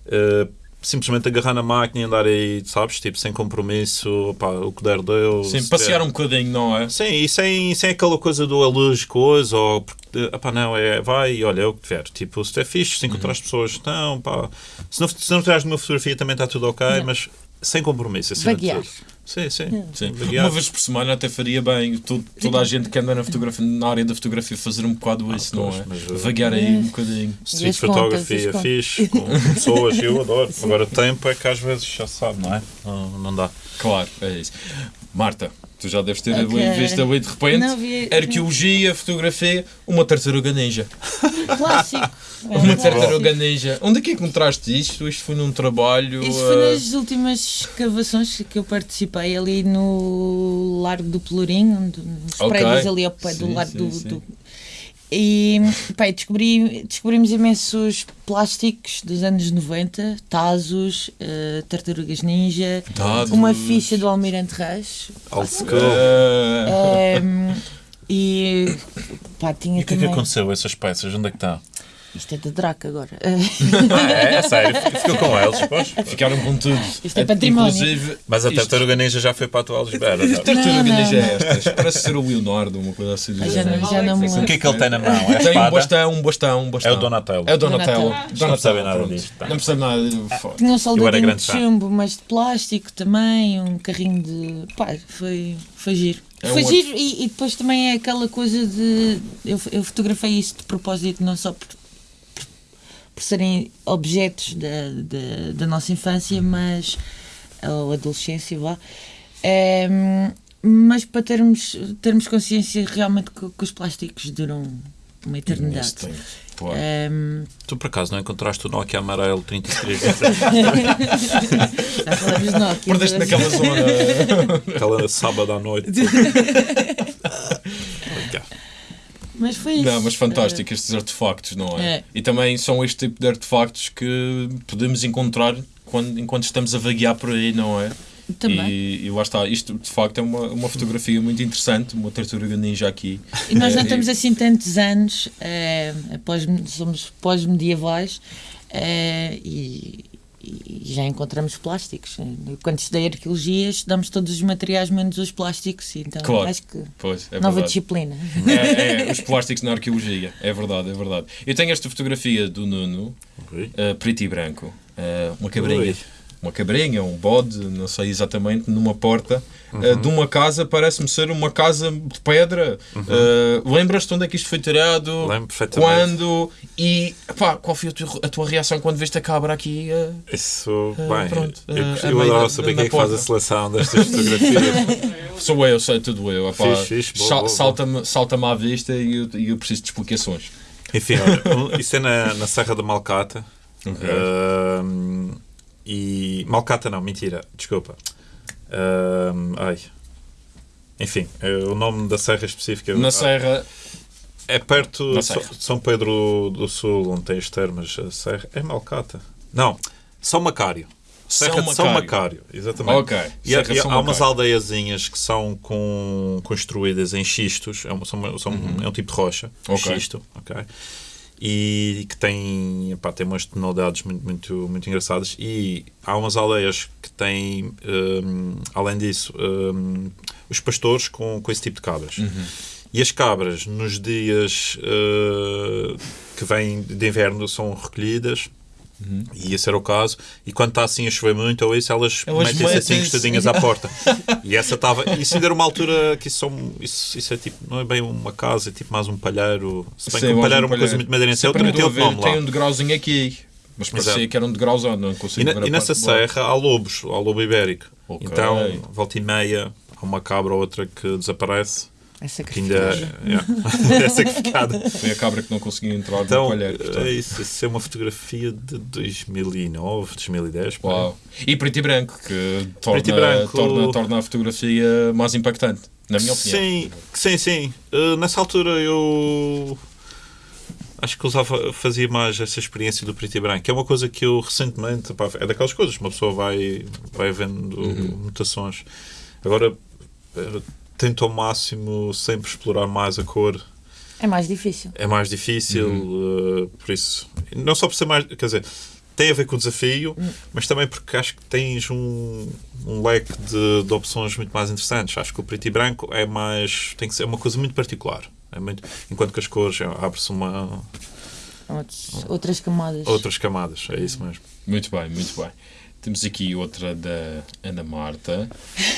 uh, simplesmente agarrar na máquina e andar aí, sabes, tipo, sem compromisso, pá, o que der deu. Sim, se passear der- um bocadinho, não é? Sim, e sem, sem aquela coisa do a luz, coisa, ou porque, ah, pá, não, é vai e olha, é o que tiver. Tipo, se é fixe, se encontrar as pessoas, não, pá, se não, se não tirares nenhuma fotografia também está tudo ok, mas sem compromisso, de Vaguear. Sim, sim. Sim. Vaguear. Uma vez por semana até faria bem to- toda a gente que anda na, fotografia, na área da fotografia fazer um bocado isso, não é? mas, uh, Vaguear aí um bocadinho. Street as é fixe, com pessoas, eu adoro. Agora, o tempo é que às vezes já se sabe, não é? Não, não dá. Claro, é isso. Marta, tu já deves ter Ok. visto ali de repente. Não, vi- Arqueologia, fotografia, uma tartaruga ninja. (laughs) Clássico. É Uma um tartaruga ninja. Onde é que encontraste isto? Isto foi num trabalho. Isto foi nas últimas escavações que eu participei ali no Largo do Pelourinho, nos Ok. prédios ali ao pé do Sim, Largo sim, do, sim. do- E pá, descobri, descobrimos imensos plásticos dos anos 90, Tazos, eh, Tartarugas Ninja, Tazos. uma ficha do Almirante Reis. Old school. ehm, e pá, tinha E o que é que aconteceu a essas peças? Onde é que está? Isto é da Draca agora. Ah, é? É sério? Ficou com eles, depois? ficaram com tudo. Isto é património. Inclusive, Mas a isto- tartaruga ninja já foi para a tua Lisboa. já. Tartaruga Não, não, ninja é não. estas. Parece ser o Leonardo, uma coisa assim. do já, não, já não O que é que ele tem na mão? É a Tem um bastão, um bastão, um bastão. É o Donatello. É o Donatello. Donatello. Não percebe nada disto, pá. Não percebe nada. Foda. Tinha um soldadinho grande de chumbo, mas de plástico também, um carrinho de. pá, foi, foi giro. É foi um giro e, e depois também é aquela coisa de. Eu, eu fotografei isso de propósito, não só por, por serem objetos da, da, da nossa infância, mas. ou adolescência, vá. Ehm, mas para termos, termos consciência realmente que, que os plásticos duram uma eternidade. Tempo, claro. Ehm, Tu por acaso não encontraste o Nokia amarelo 33 (laughs) já falamos de Nokia. Perdeste naquela zona. aquela sábado à noite? (laughs) Mas foi isso. Não, mas fantástico estes artefactos, não é? É. E também são este tipo de artefactos que podemos encontrar quando, enquanto estamos a vaguear por aí, não é? Também. E, e lá está, isto de facto é uma, uma fotografia muito interessante, uma tartaruga ninja aqui. E nós não Eh, temos assim tantos anos, eh, após, somos pós-medievais eh, e, e já encontramos plásticos. Quando estudei arqueologia, estudamos todos os materiais menos os plásticos, então Claro. acho que Pois, é nova verdade. disciplina. É, é, (laughs) os plásticos na arqueologia. É verdade, é verdade. Eu tenho esta fotografia do Nuno, Ui. uh, preto e branco. Uh, uma cabrinha. Ui. Uma cabrinha, um bode, não sei exatamente, numa porta uh, Uhum. de uma casa, parece-me ser uma casa de pedra. Uh, Lembras-te onde é que isto foi tirado? Uhum. Lembro perfeitamente. Quando? E pá, qual foi a tua, a tua reação quando viste a cabra aqui? uh, Isso, bem, pronto, eu, eu adoro saber quem é que faz a seleção destas fotografias. (laughs) Sou eu, sei tudo eu. Sal-. Salta-me salta à vista e eu, eu preciso de explicações. Enfim, olha, isso é na, na Serra da Malcata. Ok. Ahm, e. Malcata não, mentira, desculpa. Ahm, ai. Enfim, é o nome da serra específica. Na Serra, É perto de São Pedro do Sul, onde tem as termas. A serra. É Malcata. Não, São Macário. Serra de São Macário, exatamente. Ok, E, há- e São há umas aldeiazinhas que são com, construídas em xistos, é, uma- são- são- é um tipo de rocha, Uhum. Ok. xisto, ok? E que tem, epá, tem umas tonalidades muito, muito, muito engraçadas. E há umas aldeias que têm, hum, além disso, hum, os pastores com, com esse tipo de cabras. Uhum. E as cabras, nos dias uh, que vêm de inverno, são recolhidas. E esse era o caso. E quando está assim a chover muito ou isso, elas, metem-se assim encostadinhas à porta. (laughs) e essa estava. Isso ainda era uma altura que isso, são, isso, isso é tipo. Não é bem uma casa, é tipo mais um palheiro. Se bem que um palheiro é um uma coisa muito madeirense. Sempre também tem outro nome Tem lá. um degrauzinho aqui. Mas parecia Exato. que era um degrauzão, não E, consigo na- ver a e nessa serra há lobos, há lobo ibérico. Ok. Então, volta e meia, há uma cabra ou outra que desaparece. Essa Que ainda é, (laughs) é sacrificada. Foi a cabra que não conseguiu entrar no Então, palheiro. portanto. é isso, isso é uma fotografia de 2009, 2010. por aí. Uau. E preto e branco, que torna, e branco. torna, torna a fotografia mais impactante, na minha opinião. Sim, sim, sim. Uh, nessa altura eu acho que usava, fazia mais essa experiência do preto e branco, que é uma coisa que eu recentemente, pá, é daquelas coisas que uma pessoa vai, vai vendo Uhum. mutações. Agora eh, tento ao máximo sempre explorar mais a cor. É mais difícil. É mais difícil, Uhum. uh, por isso. Não só por ser mais. Quer dizer, tem a ver com o desafio, mas também porque acho que tens um, um leque de, de opções muito mais interessantes. Acho que o preto e branco é mais. tem que ser uma coisa muito particular. É muito, enquanto que as cores é, abre-se uma, Outros- outras camadas. outras camadas. É isso mesmo. Muito bem, muito bem. Temos aqui outra da Ana Marta.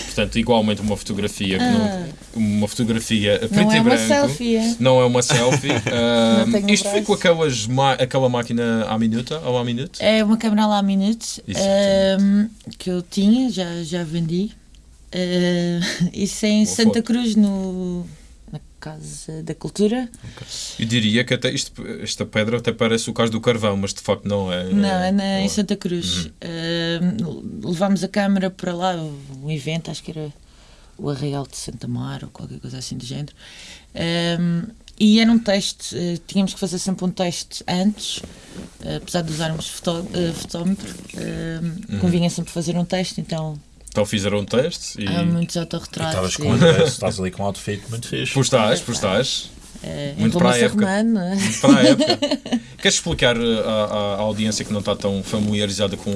Portanto, igualmente uma fotografia que não, uma fotografia a preto Ah. Não e é uma branco. selfie, é? Não é uma selfie. (laughs) Ah, isto foi com aquelas aquela máquina à minuta ou à minuto? É uma câmera lá minute Isso, ehm, que eu tinha, já, já vendi. (laughs) Eh, isso é em Boa Santa foto. Cruz, no, Casa da Cultura. Eu diria que até isto, esta pedra até parece o caso do carvão, mas de facto não é. Não, é na, não em Santa Cruz. Ehm, levámos a câmera para lá, um evento, acho que era o Arraial de Santa Mar ou qualquer coisa assim do género. Ehm, e era um teste, eh, tínhamos que fazer sempre um teste antes, eh, apesar de usarmos fotó eh, fotómetro, ehm, convinha sempre fazer um teste, então Então fizeram um teste e. há muitos autorretratos. Estavas com um (laughs) estás ali com um outfit muito fixe. Pois estás, pois estás. É, Muito para a época. É? Para a época. Queres explicar uh, à, à- à audiência que não está tão familiarizada com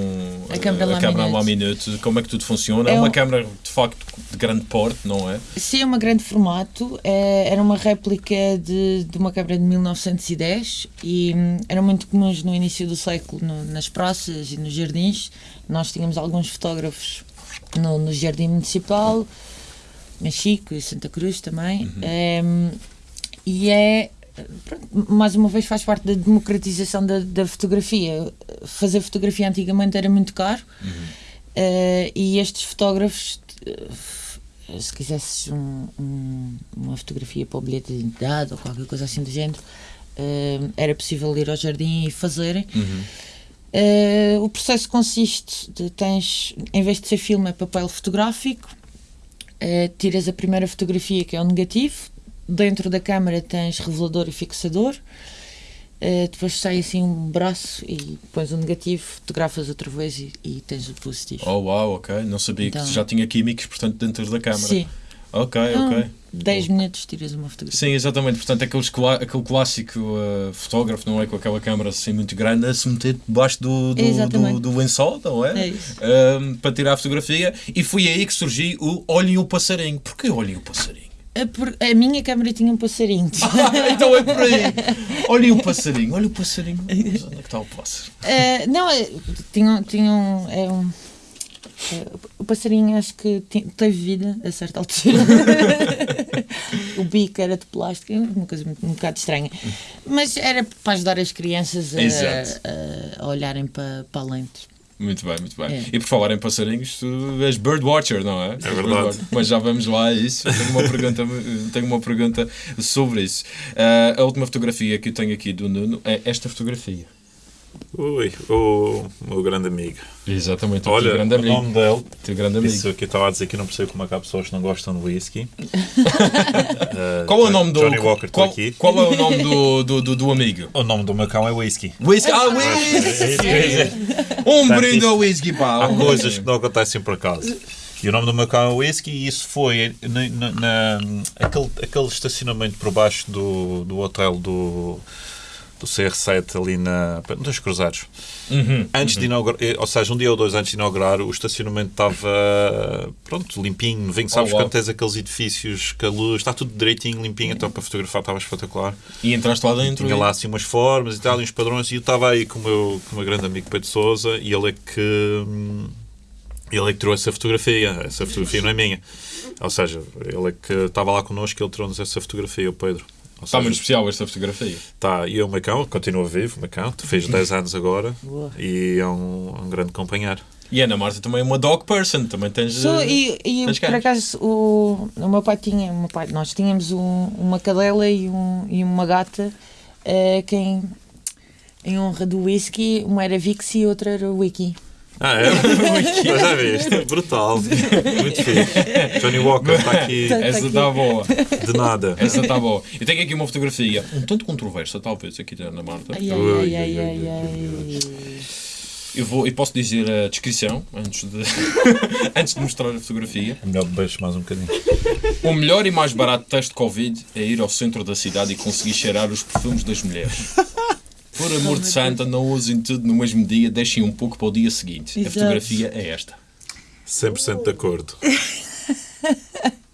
A câmara uh, a câmara Laminate. Laminate como é que tudo funciona? É, É uma um- câmara de facto de grande porte, não é? Sim, é um grande formato. É, era uma réplica de, de uma câmara de 1910 e hum, eram muito comuns no início do século no- nas praças e nos jardins. Nós tínhamos alguns fotógrafos no, no Jardim Municipal, em Chico e Santa Cruz também. Hum, e é. pronto, mais uma vez faz parte da democratização da, da fotografia. Fazer fotografia antigamente era muito caro eh, e estes fotógrafos eh, se quisesses um- um- uma fotografia para o bilhete de identidade ou qualquer coisa assim do género, eh, era possível ir ao jardim e fazerem. Eh, o processo consiste de tens, em vez de ser filme, é papel fotográfico, eh, tiras a primeira fotografia que é o negativo, dentro da câmara tens revelador e fixador, eh, depois sai assim um braço e pões o negativo, fotografas outra vez e, e tens o positivo. Oh, uau, ok. Não sabia Então- que já tinha químicos, portanto, dentro da câmara. Sim, Ok, ok. 10 minutos tiras uma fotografia. Sim, exatamente. Portanto, aqueles clá- aquele clássico uh, fotógrafo, não é? Com aquela câmera assim muito grande a se meter debaixo do, do, do, do lençol, não é? É. Um, para tirar a fotografia. E foi aí que surgiu o Olhem o Passarinho. Porquê Olhem o Passarinho? A, por- a minha câmera tinha um passarinho. (laughs) então é por aí. (laughs) Olhem o passarinho, olha o passarinho. Onde é que está o pássaro? Eh, não, é, tinha, tinha um, é um- é, O passarinho acho que teve vida a certa altura. (laughs) o bico era de plástico, uma coisa muito- um bocado estranha. Mas era para ajudar as crianças a, a, a olharem para, para a lente. Muito bem, muito bem. É. E por falar em passarinhos, tu és birdwatcher, não é? És verdade. Mas já vamos lá a isso. Tenho uma pergunta, tenho uma pergunta sobre isso. Ah, a última fotografia que eu tenho aqui do Nuno é esta fotografia. Ui, o meu grande amigo. Exatamente, o Olha, teu grande o amigo. nome dele. Teu grande amigo. Isso que estava a dizer que não percebo como é que há pessoas que não gostam de whisky. Uh, (laughs) Qual é o nome do. Johnny Walker, qual, aqui. qual é o nome do, do, do, do amigo? O nome do meu cão é whisky. Whisky. Ah, É whisky! (laughs) Um brinde ao whisky, pá. Há coisas que não acontecem por acaso. E o nome do meu cão é Whisky e isso foi na, na- na- aquele, aquele estacionamento por baixo do, do hotel do, do CR7 ali na, nos Cruzados. Uhum, Antes de inaugurar, eh, ou seja, um dia ou dois antes de inaugurar, o estacionamento estava pronto, limpinho, novinho. Sabes Oh, quando tens aqueles edifícios que a luz está tudo direitinho, limpinho, então para fotografar estava espetacular. E entraste lá dentro. Tinha lá assim umas formas e tal, uns padrões, e eu estava aí com o meu, com o meu grande amigo Pedro Souza e ele é que hum, ele é que trouxe essa fotografia. Essa fotografia não é minha. Ou seja, ele é que estava lá connosco e ele trouxe essa fotografia, o Pedro. Está muito especial esta fotografia. Tá, e o Macão continua vivo, o Macão, fez 10 anos agora Boa. e é um, um grande companheiro. E a Ana Marta também é uma dog person. Também tens. Sou, eh, e e tens por acaso o, o meu pai tinha, o meu pai, nós tínhamos um- uma cadela e, um, e uma gata eh, que em, em honra do whisky, uma era Vix e outra era Wiki. Ah, é? (laughs) Mas já viste? Brutal. Muito fixe. Johnny Walker está aqui Tá Essa está boa. de nada. Essa está boa. Eu tenho aqui uma fotografia um tanto controversa, talvez, aqui da Ana Marta. Ai, ai, ai, ai, ai, Eu, vou, eu posso dizer a descrição antes de, (laughs) antes de mostrar a fotografia. É melhor beijo mais um bocadinho. O melhor e mais barato teste de Covid é ir ao centro da cidade e conseguir cheirar os perfumes das mulheres. Por amor de santa, não usem tudo no mesmo dia, deixem um pouco para o dia seguinte. A Exato. fotografia é esta. 100% de acordo. (laughs)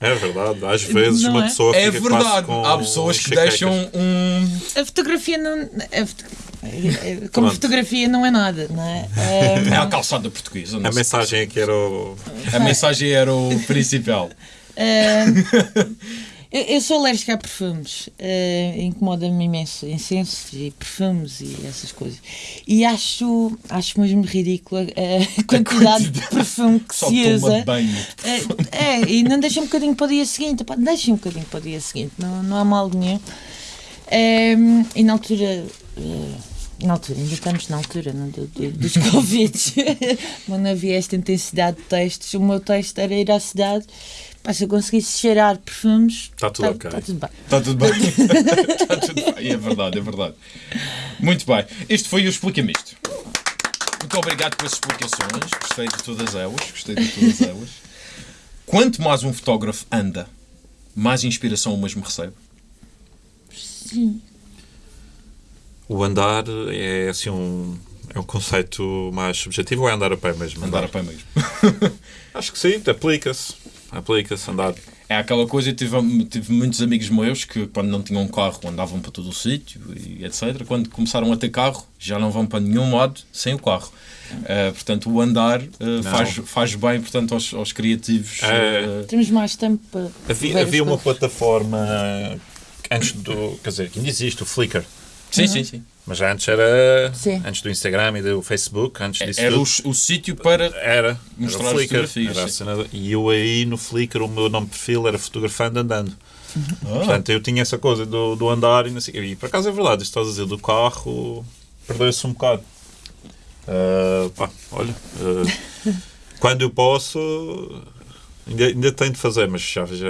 É verdade, às vezes Não uma é? pessoa É fica verdade. com Há pessoas que deixam um. A fotografia não. a foto- é- é- como Pronto. fotografia não é nada, não é? É Eh, a calçada portuguesa. A mensagem aqui era o. A mensagem era o principal. Eh, eu, eu sou alérgica a perfumes. eh, Incomoda-me imenso incensos e perfumes e essas coisas. E acho, acho mesmo ridícula (laughs) a quantidade de perfume que Só se usa. banho. É, é, e não deixa um bocadinho para o dia seguinte. Pá, deixa um bocadinho para o dia seguinte, não, não há mal nenhum. Ehm, e na altura. eh, na altura, ainda estamos na altura não, do- do- dos (laughs) Covid, quando não havia esta intensidade de textos. O meu texto era ir à cidade, pá, se eu conseguisse cheirar perfumes, Tá tudo tá- ok. tá tudo bem. Está tudo bem. Está (laughs) tudo bem. É verdade, é verdade. Muito bem. Este foi o Explica-me Isto. Muito obrigado pelas explicações. Gostei de todas elas. Gostei de todas elas. Quanto mais um fotógrafo anda, mais inspiração o mesmo recebe. Sim. O andar é assim um. É um conceito mais subjetivo ou é andar a pé mesmo? Andar a pé mesmo. (laughs) Acho que sim, aplica-se. Aplica-se andar. É aquela coisa, eu tive, tive muitos amigos meus que quando não tinham carro andavam para todo o sítio e etc. Quando começaram a ter carro, já não vão para nenhum lado sem o carro. Eh, portanto, o andar eh, faz, faz bem portanto, aos, aos criativos. Eh, Temos mais tempo para. Havia, havia uma plataforma antes do. Quer dizer, que ainda existe, o Flickr. Sim, sim, sim. Mas antes era. Sim. Antes do Instagram e do Facebook, antes disso Era tudo. o, o sítio para. Era, Mostrar era o Flickr. Era cena e eu aí no Flickr, o meu nome de perfil era fotografando andando. Ah, Portanto, eu tinha essa coisa do, do andar e não sei. E por acaso é verdade, isto estás a dizer do carro, perdeu-se um bocado. Ah, pá, olha, ah, (laughs) quando eu posso, ainda, ainda tenho de fazer, mas já, já,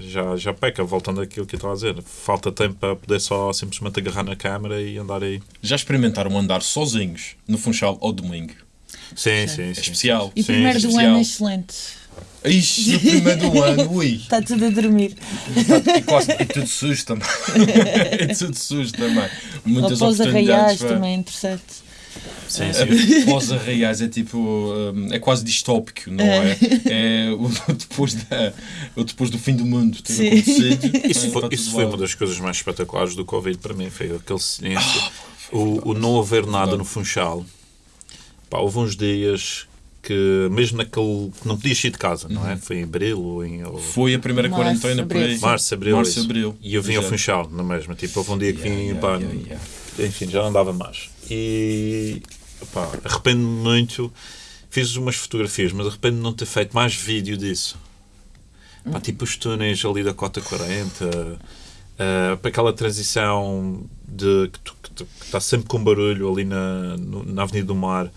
já, já peca, voltando àquilo que eu estava a dizer. Falta tempo para poder só simplesmente agarrar na câmera e andar aí. já experimentaram andar sozinhos no Funchal ao domingo? Sim, sim, sim. É especial. E o Sim, primeiro do especial. ano é excelente. Ixi, no primeiro do ano, (laughs) ui. Está tudo a dormir. E, quase, e tudo sujo também. (laughs) e tudo sujo também. Muitas Ou oportunidades. arraiais para- também é interessante. Sim, sim. (laughs) Pós arraiais é tipo. hum, é quase distópico, não é? É (laughs) o depois, da, o depois do fim do mundo ter Sim. acontecido. (laughs) Isso, É, foi, isso foi uma das coisas mais espetaculares do Covid para mim, foi aquele silêncio. o, o não haver nada no Funchal. Pá, houve uns dias que, mesmo naquele. que não podias sair de casa, não é? Foi em abril ou em. ou- Foi a primeira Março, quarentena por aí. abril. Março, abril. Março, abril. E eu vim ao Exato. Funchal, na mesma. Tipo, houve um dia que vim, Yeah, pá, yeah, yeah, enfim, já não dava mais. E arrependo-me muito. Fiz umas fotografias, mas arrependo-me de não ter feito mais vídeo disso. Pá, tipo os túneis ali da Cota 40, ah, para aquela transição de que, tu- que tu- que está sempre com barulho ali na, no- na Avenida do Mar.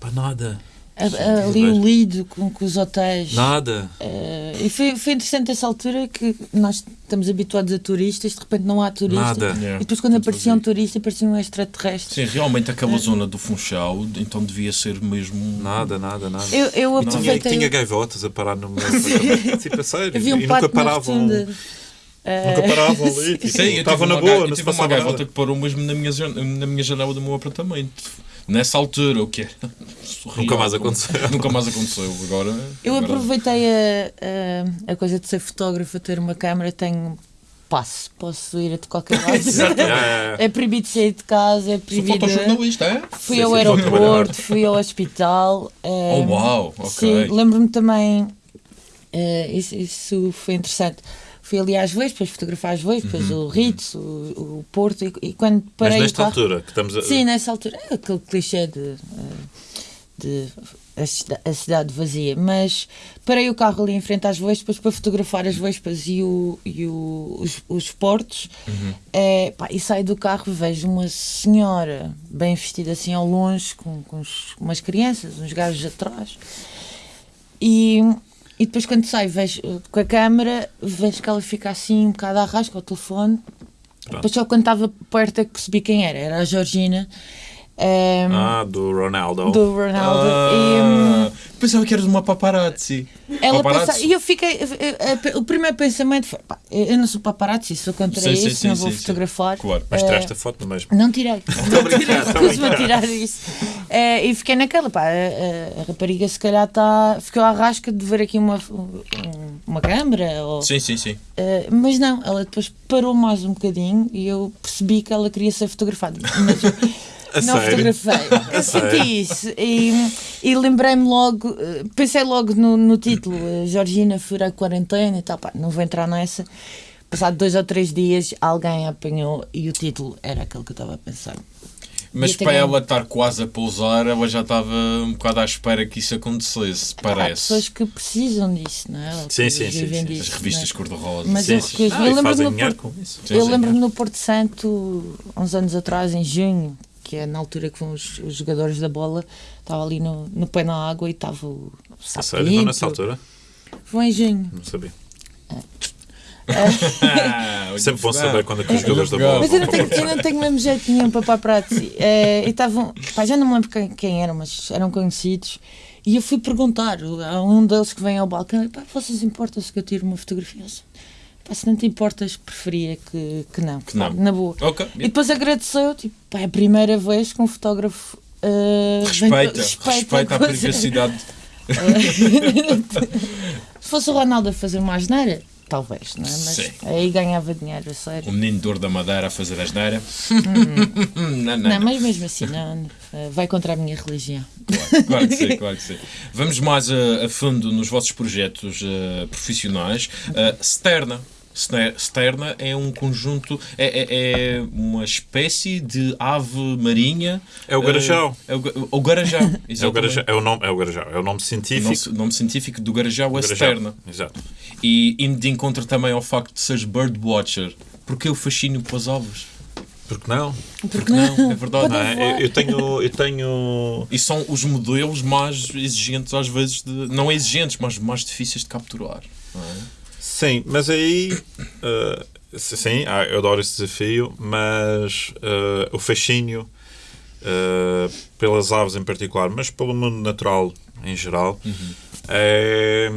Pá, nada. A- a- ali o lido com, com os hotéis. Nada. Eh, e foi, foi interessante essa altura que nós estamos habituados a turistas, de repente não há turista. Nada. Yeah. E depois quando Tudo aparecia um vazio. turista, parecia um extraterrestre. Sim, realmente aquela zona do Funchal, então devia ser mesmo. Nada, nada, nada. Eu, eu E tinha, aproveitei. tinha gaivotas a parar no meu apartamento. Tipo. Havia um e nunca paravam. Eh, Nunca paravam ali. (laughs) Tipo, Sim, eu estavam tive na boa, eu tive uma gaivota que parou mesmo na minha, na minha janela do meu apartamento. Nessa altura, o que é? Surreal, Nunca mais aconteceu. (laughs) Nunca mais aconteceu. Agora. Eu agora- aproveitei a, a, a coisa de ser fotógrafo, ter uma câmera, tenho passo, posso ir a de qualquer (laughs) lado. (laughs) É proibido sair de casa, é Sou proibido. fotojornalista, é? Fui Sim, ao sim, aeroporto, fui ao hospital. eh, Oh, uau, ok. Sim, lembro-me também, eh, isso, isso foi interessante. Fui ali às Vespas, fotografar as Vespas, o Ritz, o, o Porto, e, e quando Uhum. Mas parei o nesta carro... altura, que estamos a. Sim, nessa altura, é aquele clichê de, de a, cida- a cidade vazia, mas parei o carro ali em frente às Vespas para fotografar as Vespas e, o, e o- os, os portos Eh, pá, e saio do carro e vejo uma senhora bem vestida assim ao longe com, com uns- umas crianças, uns gajos atrás e, e depois quando saio vejo eh, com a câmera vejo que ela fica assim um bocado à rasca ao telefone. Depois só quando estava perto é que percebi quem era, era a Georgina eh, Ah, do Ronaldo. do Ronaldo e, hum, Ah, pensava que eras uma paparazzi. ela Paparazzi? pensa, e eu fiquei eh, eh, o primeiro pensamento foi pá, eu não sou paparazzi, sou contra Sim, sim, isso sim, não vou sim, sim. fotografar Claro. Mas Eh, tiraste a foto mesmo. não tirei. (laughs) Recuso-me a tirar isso. Eh, e fiquei naquela, pá, a, a- rapariga se calhar está. ficou à rasca de ver aqui uma, um- uma câmara. Ou, Sim, sim, sim. eh, mas não, ela depois parou mais um bocadinho e eu percebi que ela queria ser fotografada. Mas eu A não sério? fotografei. (laughs) Eu sério? senti isso. E, e lembrei-me logo, eh, pensei logo no, no título, eh, Georgina fura a quarentena e tal, pá, não vou entrar nessa. Passado dois ou três dias, alguém apanhou e o título era aquele que eu estava a pensar. Mas para tenho- ela estar quase a pousar, ela já estava um bocado à espera que isso acontecesse, Há parece. pessoas que precisam disso, não é? Ou Sim, que sim, sim, vivem sim. disso, As revistas não cor-de-rosa. é? Mas Sim, eu sim. Ah, eu lembro-me fazem no, Porto, eu sim. lembro-me no Porto Santo, há uns anos atrás, em junho, que é na altura que vão os, os jogadores da bola, estava ali no, no pé na água e estava o A Sapinto. sério? Não nessa altura? Foi em junho. Não sabia. Ah, olha, (laughs) Sempre bom saber quando é que os jogadores da bola Mas eu não vão tenho, eu não tenho mesmo jeito nenhum para paparazzi. Eh, e estavam, pá, já não me lembro quem, quem eram, mas eram conhecidos. E eu fui perguntar a um deles que vem ao balcão: pá, vocês importam-se que eu tire uma fotografia? Pá, se não te importas, preferia que, que não. Que não. Na boa. Ok. E depois agradeceu, tipo, pá, é a primeira vez que um fotógrafo. eh, vem- Respeita, respeita a coisa. privacidade. (laughs) Se fosse o Ronaldo a fazer uma asneira, talvez, não é? Mas Sim. aí ganhava dinheiro, a sério. O menino dor da Madeira a fazer a asneira. (laughs) não, não, Não, não. mas mesmo assim, não, eh, vai contra a minha religião. Claro, claro que sim, (laughs) claro que sim. Vamos mais a, a fundo nos vossos projetos eh, profissionais. Eh, Sterna. Ste- Sterna é um conjunto, é, é- é uma espécie de ave marinha. É o garajau. Eh, é o, o garajau. (laughs) É o, garajau, é, o nome, é o garajau, é o nome O científico. nome, nome científico do garajau é. Sterna. Exato. E indo de encontro também ao facto de seres birdwatcher. Porque o fascínio pelas aves? Porque não? Porque não, é verdade. Não é? Eu, eu tenho. Eu tenho. E são os modelos mais exigentes, às vezes, de, não exigentes, mas mais difíceis de capturar. não é? Sim, mas aí. eh, sim, ah, eu adoro esse desafio, mas eh, o fascínio eh, pelas aves em particular, mas pelo mundo natural em geral, É,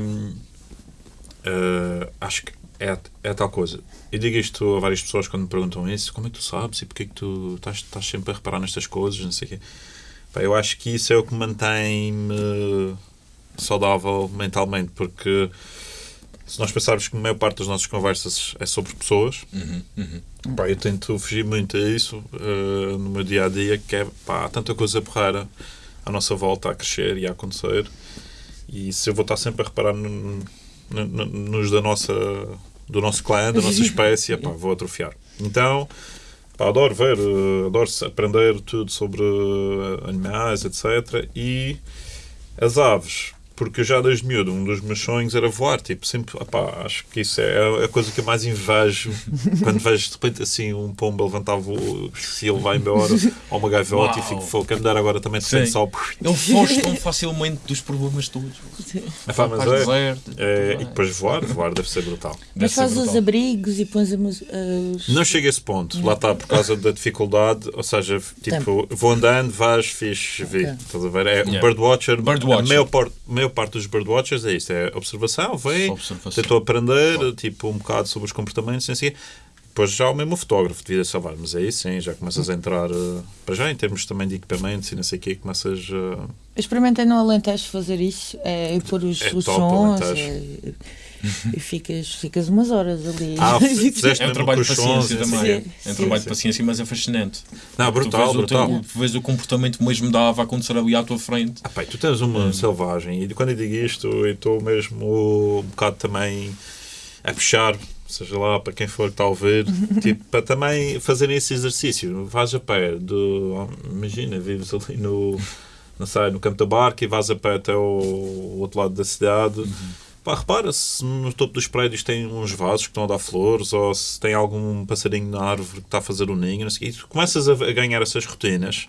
eh, acho que é, é tal coisa. Eu digo isto a várias pessoas quando me perguntam isso: como é que tu sabes e porque é que tu estás, estás sempre a reparar nestas coisas? Não sei o quê. Pá, eu acho que isso é o que mantém-me saudável mentalmente, porque se nós pensarmos que a maior parte das nossas conversas é sobre pessoas, pá, eu tento fugir muito a isso eh, no meu dia a dia, que é pá, há tanta coisa porreira à nossa volta a crescer e a acontecer. E se eu vou estar sempre a reparar no- no- no- nos da nossa, do nosso clã, da nossa (laughs) espécie, pá, vou atrofiar. Então, pá, adoro ver, eh, adoro aprender tudo sobre eh, animais, etc. E as aves, porque eu já desde miúdo, um dos meus sonhos era voar, tipo, sempre, opá, acho que isso é a coisa que eu mais invejo (laughs) quando vejo de repente assim um pombo levantar voo, se ele vai embora, ou uma gaivota e fico fogo, quero dar agora também de repente Sim. só. Ele foge tão facilmente dos problemas todos. Epá, mas é, deserto. é, e depois voar, voar deve ser brutal. Mas faz os brutal. abrigos e pões os. Não chega a esse ponto, lá está, por causa da dificuldade, ou seja, tipo, vou andando, vais, fixe, vi, Ok. estás a ver? É um Yeah. birdwatcher, Birdwatcher. a maior, maior parte dos birdwatchers é isto, é observação, vê, Observação. tentou aprender, tipo, um bocado sobre os comportamentos, assim, depois já o mesmo fotógrafo de vida selvagem, mas aí sim, já começas a entrar, eh, para já em termos também de equipamentos e não sei o quê, começas eh, Eu experimentei no Alentejo fazer isso, é, pôr os, É os top, sons Alentejo. é, e ficas, ficas umas horas ali. Ah, (laughs) fizeste É um trabalho de paciência também. É Sim, um sim, trabalho de sim. paciência, mas é fascinante. Não, brutal, tu vês, brutal. O teu, vês o comportamento mesmo dava a acontecer ali à tua frente. Ah, pai, tu tens uma selvagem e quando eu digo isto, eu estou mesmo um bocado também a puxar, seja lá para quem for que está a ouvir, (laughs) tipo, para também fazerem esse exercício. Vais a pé, do, imagina, vives ali no, não sei, no campo da barca e vais a pé até o outro lado da cidade. Pá, repara se no topo dos prédios tem uns vasos que estão a dar flores ou se tem algum passarinho na árvore que está a fazer um ninho, e tu começas a, a ganhar essas rotinas.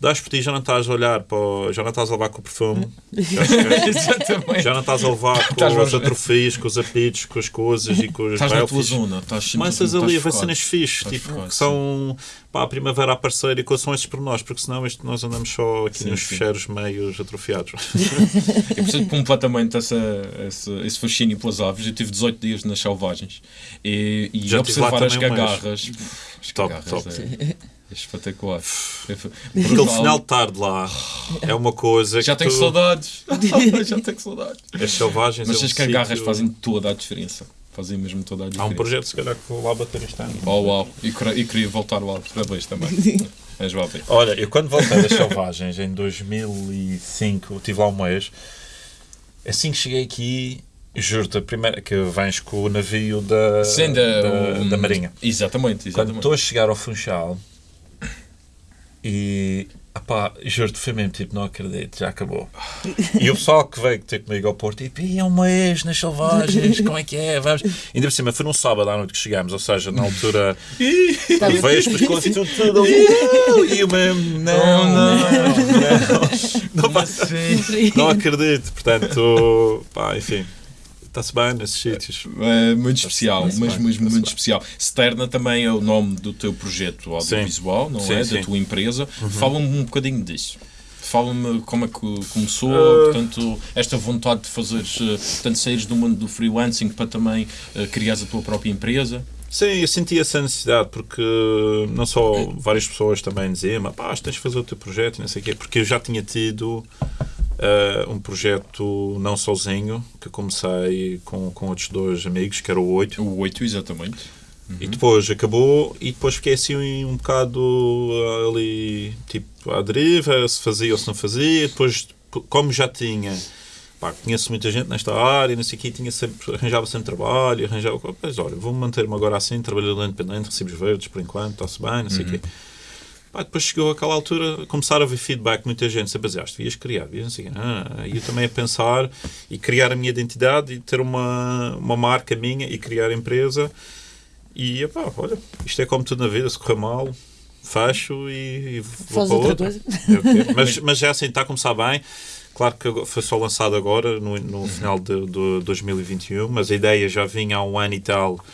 Dás por ti, já não estás a olhar para. o- já não estás a levar com o perfume, (laughs) já, já não estás a levar com a- atrofias, com os apitos, com as coisas e com os Estás na tua zona. Estás Começas ali a ver cenas fixes, Estás tipo, que são pá, a primavera aparecer e estes pormenores, porque senão isto, nós andamos só aqui Sim, nos sim. fecheiros meios atrofiados. (laughs) Eu percebo completamente essa, esse, esse fascínio pelas aves. Eu tive 18 dias nas selvagens e, e Já observar as um mês. gagarras. As Top, top. É, é espetacular. É Aquele final de tarde lá é uma coisa Já tenho tu, saudades. (laughs) Já tenho saudades. As selvagens Mas é um as cagarras sítio- fazem toda a diferença. Fazem mesmo toda a Há diferença. um projeto, se calhar, que vou lá bater este ano. Oh, uau. E, queria- e queria voltar lá outra vez também. Mas vá ver. Olha, eu quando voltei das selvagens em 2005, eu estive lá um mês, assim que cheguei aqui, juro-te, a primeira que vens com o navio da, Sim, da, da, da Marinha. Exatamente, Quando exatamente. estou a chegar ao Funchal e apá, juro-te, foi mesmo tipo, não acredito, já acabou. E o pessoal que veio ter comigo ao Porto, tipo, "Ih, é um mês nas selvagens, como é que é? Vamos. Ainda por cima, foi num sábado à noite que chegámos, ou seja, na altura, vespas, coisas, tudo, tudo, e eu mesmo, não, não, não, não, faço- não acredito, portanto, pá, enfim, está-se bem nesses sítios. É muito especial, mas bem, está-se muito bem. especial. Sterna também é o nome do teu projeto audiovisual, não Sim, é? sim. Da tua empresa. Fala-me um bocadinho disso. Fala-me como é que começou, Ah. portanto, esta vontade de fazeres, eh, portanto, saíres do mundo do freelancing para também eh, criares a tua própria empresa. Sim, eu senti essa necessidade porque não só várias pessoas também diziam pá, tens de fazer o teu projeto e não sei o quê, porque eu já tinha tido eh, um projeto não sozinho, que comecei com, com outros dois amigos, que era o 8, O 8, exatamente. e depois acabou e depois fiquei assim um bocado ah, ali, tipo, à deriva, se fazia ou se não fazia, depois, como já tinha pá, conheço muita gente nesta área, não sei o quê, tinha sempre, arranjava sempre trabalho, arranjava, mas olha, vou manter-me agora assim, trabalhador independente, recibos verdes por enquanto, está-se bem, não sei o quê. Pá, depois chegou aquela altura, começar a ver feedback, muita gente sempre a dizer, ah, devias criar, devias não sei o quê. Ah, e eu também a pensar e criar a minha identidade e ter uma, uma marca minha e criar a empresa. E, epá, olha, isto é como tudo na vida, se correr mal, fecho e, e vou Faz para outra outra. É mas, mas já assim, está a começar bem. Claro que foi só lançado agora, no, no final de, de 2021, mas a ideia já vinha há um ano e tal,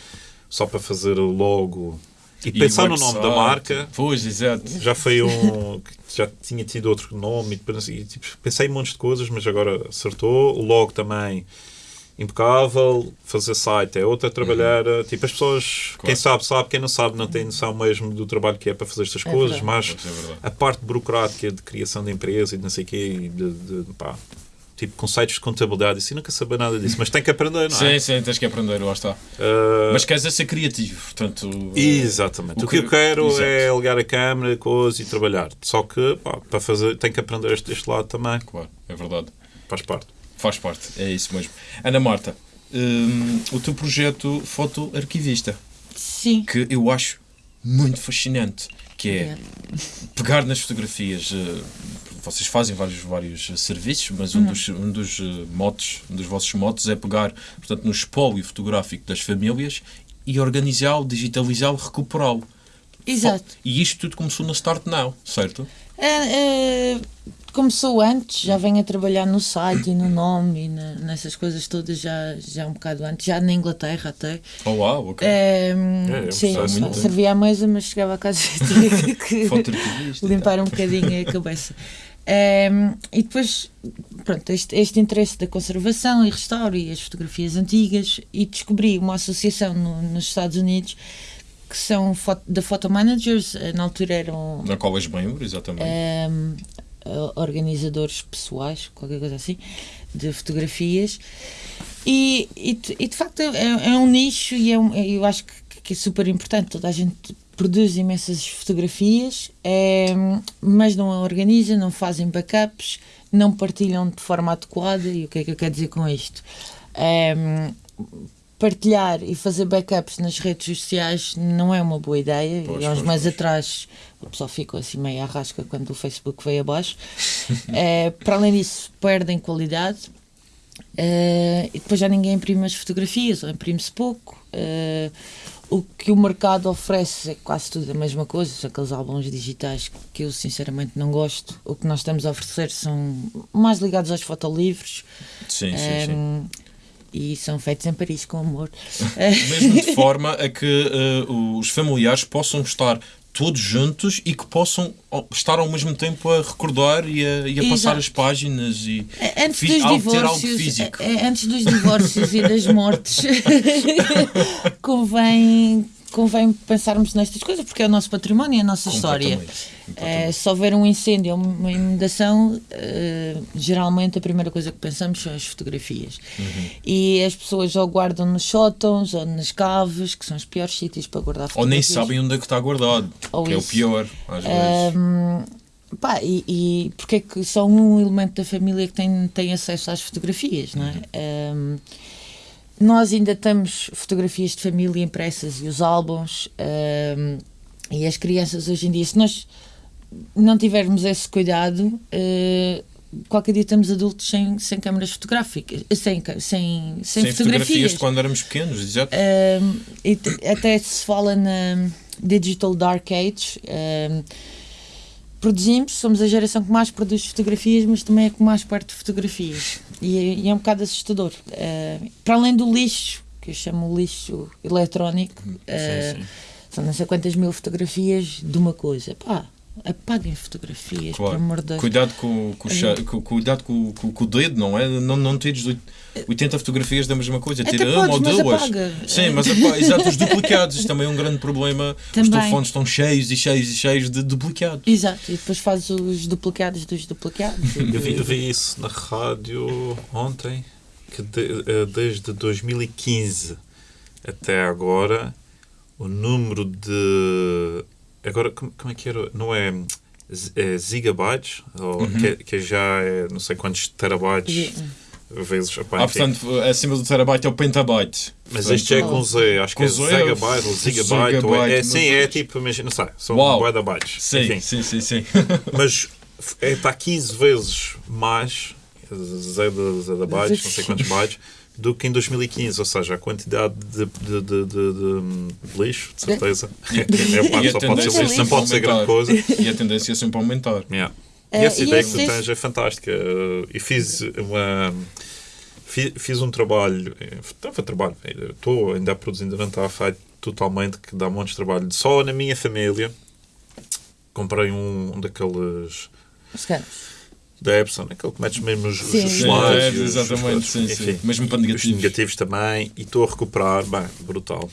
só para fazer logo E pensar no nome da marca Pois, exato. já foi um. (laughs) já tinha tido outro nome e, depois, tipo, pensei em montes de coisas, mas agora acertou. O logo também impecável. Fazer site é outra, trabalhar. eh, Tipo, as pessoas, Claro. quem sabe, sabe, quem não sabe, não tem noção mesmo do trabalho que é para fazer estas É coisas, verdade. mas é verdade. a parte burocrática de criação de empresa e de não sei o quê, e de, de, pá, tipo conceitos de contabilidade, isso eu nunca saber nada disso, mas tem que aprender, não é? Sim, sim, tens que aprender, lá está. Uh, Mas queres é ser criativo, portanto. eh, Exatamente. O, o que, que- eu quero Exato. é ligar a câmera, coisa e trabalhar. Só que pá, para fazer tem que aprender este, este lado também. Claro, é verdade. Faz parte. Faz parte, é isso mesmo. Ana Marta, hum, o teu projeto fotoarquivista, Sim. que eu acho muito fascinante, que é Obrigada. pegar nas fotografias. eh, vocês fazem vários, vários serviços, mas um dos, um dos eh, motes, um dos vossos motos é pegar, portanto, no espólio fotográfico das famílias e organizá-lo, digitalizá-lo, recuperá-lo. Exato. E isto tudo começou na Start Now, certo? É, é, começou antes, já venho a trabalhar no site e no nome e na- nessas coisas todas já, já um bocado antes, já na Inglaterra até. Oh, uau, ok. É, É, sim, muito bem. servia à mesa, mas chegava a casa (laughs) e tinha que limpar um bocadinho a cabeça. É, e depois, pronto, este, este interesse da conservação e restauro e as fotografias antigas e descobri uma associação no- nos Estados Unidos que são da Photo Managers, eh, na altura eram Na qual és membro, exatamente. ehm, eh, organizadores pessoais, qualquer coisa assim, de fotografias. E, e, de- e, de facto é, é um nicho e é um- eu acho que, que é super importante. Toda a gente produz imensas fotografias, ehm, mas não a organiza, não fazem backups, não partilham de forma adequada. E o que é que eu quero dizer com isto? Ehm, partilhar e fazer backups nas redes sociais não é uma boa ideia. Pois, e há uns meses pois. atrás o pessoal ficou assim meio à rasca quando o Facebook veio abaixo. (laughs) Eh, para além disso, perdem qualidade. Eh, e depois já ninguém imprime as fotografias, ou imprime-se pouco. Eh, o que o mercado oferece é quase tudo a mesma coisa, são aqueles álbuns digitais que eu sinceramente não gosto. O que nós estamos a oferecer são mais ligados aos fotolivros. Sim, sim, sim. Ehm, e são feitos em Paris com amor. (laughs) Mesmo de forma a que eh, os familiares possam estar todos juntos e que possam estar ao mesmo tempo a recordar e a, e a passar as páginas e É, Antes fi- dos algo- ter algo divórcios, físico. é- é, antes dos divórcios e das mortes, (laughs) convém, convém pensarmos nestas coisas, porque é o nosso património, é a nossa história. Completamente, se houver um incêndio ou uma inundação, eh, geralmente a primeira coisa que pensamos são as fotografias. Uhum. E as pessoas ou guardam nos sótãos ou nas caves, que são os piores sítios para guardar Ou nem fotografias. sabem onde é que está guardado, Ou que é o isso. pior, às vezes. Pá, e, e porque é que só um elemento da família que tem, tem acesso às fotografias, não é? Ahm, nós ainda temos fotografias de família impressas e os álbuns ahm, e as crianças hoje em dia, se nós não tivermos esse cuidado, eh, qualquer dia estamos adultos sem, sem câmaras fotográficas, sem, ca- sem, sem, Sem fotografias fotografias. de quando éramos pequenos, exato. Um, até se fala na Digital Dark Age. um, produzimos, somos a geração que mais produz fotografias, mas também é que mais parte de fotografias. E, é- e é um bocado assustador. Uh, para além do lixo, que eu chamo lixo eletrónico, uh, sim. são não sei quantas mil fotografias de uma coisa. Pá, apaguem fotografias, Claro. por amor de Deus. Cuidado com, com, o com- cuidado com, com- com o dedo, não é? Não, não tires oit- 80 fotografias da mesma coisa, tira uma ou duas. apaga. Sim, mas (laughs) apa- exato, os duplicados, isto também é um grande problema. Os Também. telefones estão cheios e cheios e cheios de duplicados. Exato, e depois faz os duplicados dos duplicados. (laughs) Eu vi, eu vi isso na rádio ontem, que de- eh, desde 2015 até agora, o número de. Agora, como, como é que era? Não é, z- é gigabytes? Ou que, que já é não sei quantos terabytes vezes. Opá, Ah, portanto, acima do terabyte é o pentabyte. Mas Portanto, este é com Z, acho que é Z, zegabyte ou gigabyte. ou é, é, sim, é tipo, imagina, não sei, são de bytes. Sim, Enfim. sim, sim, sim. (laughs) Mas f- é, está 15 vezes mais zeta- zettabytes, não sei quantos bytes, (laughs) do que em 2015. Ou seja, a quantidade de, de, de, de- de lixo, de certeza. É, pá, (laughs) E a só pode ser lixo, não é pode ser grande coisa. E a tendência é sempre aumentar. Yeah. Eh, E essa e ideia que tu tens é fantástica. Uh, E fiz uma. fi- Fiz um trabalho, eh, estava a trabalho, eh, estou ainda a produzir, ainda não está feito, totalmente, que dá montes de trabalho. Só na minha família comprei um, um daqueles Se calhar. Da Epson, aquele que metes mesmo os, os Sim. slides, É, e os- exatamente, os- sim, sim. enfim, Mesmo para os negativos. negativos também, e estou a recuperar, bem, brutal.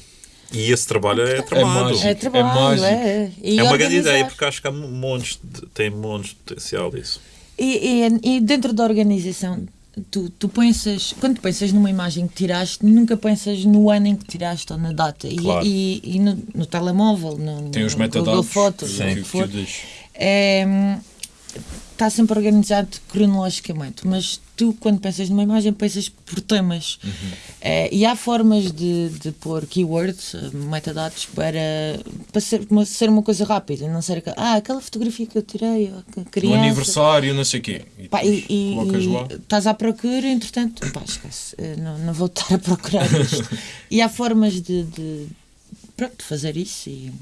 E esse trabalho é tramado. mágico. É trabalho, mágico. é. E É uma grande ideia, porque acho que há montes de, tem montes de potencial isso. E, e- e dentro da organização, tu, tu pensas, quando pensas numa imagem que tiraste, nunca pensas no ano em que tiraste ou na data. E, Claro. e, e no, no telemóvel, no, Tem os no Google metadados. Fotos, Sim, o que que é, está sempre organizado cronologicamente, mas tu, quando pensas numa imagem, pensas por temas. Uhum. É, e há formas de, de pôr keywords, eh, metadados, para, para ser, uma, ser uma coisa rápida, não ser aquela, ah, aquela fotografia que eu tirei, criança. aniversário, não sei o quê. E Pá, e, e- e estás à procura, entretanto, pá, esquece, eh, não, não vou estar a procurar isto. (laughs) e há formas de, de, pronto, fazer isso e,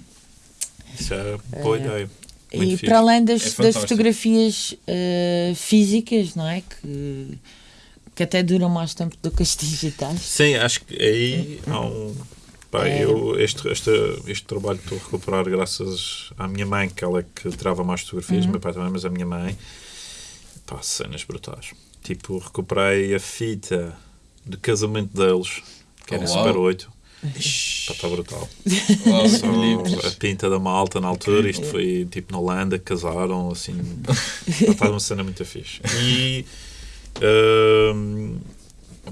Isso é boa ideia. Muito e fixe. para além das, É das fotografias eh, físicas, não é? Que, que até duram mais tempo do que as digitais. Sim, acho que aí há um. Pá, É. eu, este, este, este trabalho estou a recuperar graças à minha mãe, que ela é que tirava mais fotografias, Uhum. o meu pai também, mas a minha mãe, pá, cenas brutais. Tipo, recuperei a fita de casamento deles, que era Oh, uau. Super 8. Está brutal. Só que livros. a pinta da malta na altura, isto foi tipo na Holanda, casaram, assim. Está (laughs) uma cena muito fixe. E. hum,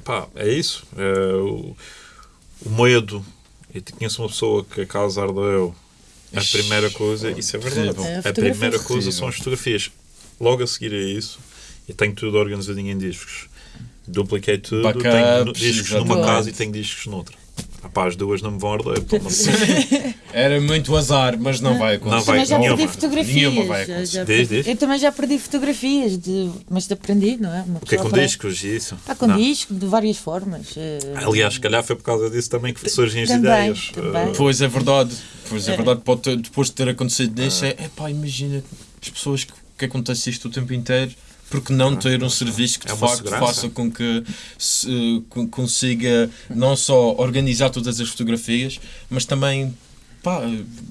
pá, é isso. É, o, o medo. Eu conheço uma pessoa que a casa ardeu. A primeira coisa, isso é verdade. Terrível. É, a a primeira coisa são as fotografias. Logo a seguir a isso, eu tenho tudo organizadinho em discos. Dupliquei tudo, tenho Backups, discos numa casa e tenho discos noutra. Pá, as duas não me vão arder. Era muito azar, mas não vai acontecer. Não vai, também já nenhuma. perdi fotografias. Nenhuma vai já- acontecer. Diz, perdi- diz. Eu também já perdi fotografias, de, mas de aprendi, não é? Uma O que é com aprende. discos e isso? Pá, com Não. disco, de várias formas. eh, Aliás, se calhar foi por causa disso também que surgem as Também, ideias. também. Uh, Pois é verdade. Pois é verdade. Pode ter- depois de ter acontecido isso, é pá, imagina as pessoas que, que acontece isto o tempo inteiro. Porque não ter um serviço que de É facto segurança. faça com que se, con- consiga não só organizar todas as fotografias, mas também pá,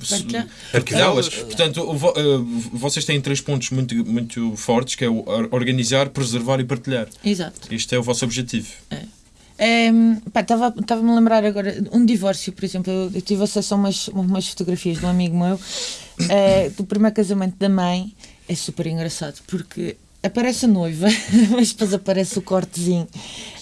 partilhá-las. Arquivá-las. Portanto, eh, vocês têm três pontos muito, muito fortes, que é organizar, preservar e partilhar. Exato. Este é o vosso objetivo. Estava-me a lembrar agora, um divórcio, por exemplo, eu, eu tive acesso a umas, umas fotografias de um amigo meu eh, do primeiro casamento da mãe. É super engraçado porque aparece a noiva, (laughs) mas depois aparece o cortezinho.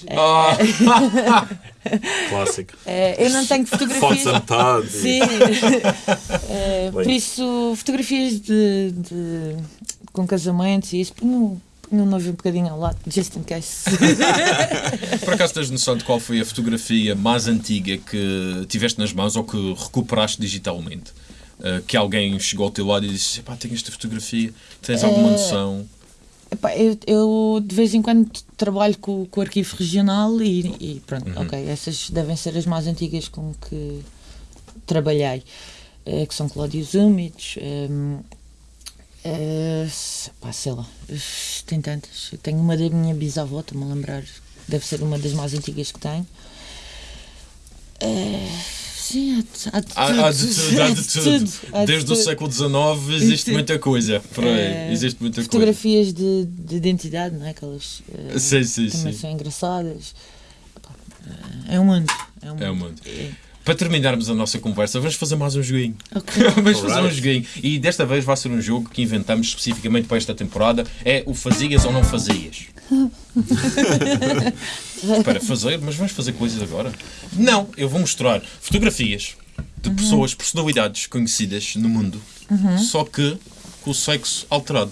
Ah, (laughs) clássico. Eh, eu não tenho Fotos fotografias. a metade. Sim. (laughs) Eh, por isso, fotografias de, de- com casamentos e isso, ponho, ponho o noivo um bocadinho ao lado, just in case. Por acaso tens noção de qual foi a fotografia mais antiga que tiveste nas mãos ou que recuperaste digitalmente? Uh, que alguém chegou ao teu lado e disse: Pá, tenho esta fotografia, tens alguma noção? Eu, eu, de vez em quando trabalho com, com o arquivo regional e, e pronto, Uhum. ok, essas devem ser as mais antigas com que trabalhei, eh, que são Cláudios Úmidos, ehm, eh, se- pá, sei lá, tem tantas. Eu tenho uma da minha bisavó, estou-me a lembrar, deve ser uma das mais antigas que tenho. Eh, sim, há de, há de Há, há de tudo, há de tudo. há de Desde o século XIX existe Sim. muita coisa. Por aí, Eh, existe muita coisa. Fotografias de, de identidade, não é? Aquelas eh, Sim, sim, também sim. são engraçadas. Pá, É um mundo. É um mundo. É um mundo. Para terminarmos a nossa conversa, vamos fazer mais um joguinho. Ok. (laughs) vamos fazer um joguinho. E desta vez vai ser um jogo que inventamos especificamente para esta temporada. É o fazias ou não fazias. (laughs) para fazer, mas vamos fazer coisas agora? Não, eu vou mostrar fotografias de pessoas, personalidades conhecidas no mundo, só que com o sexo alterado.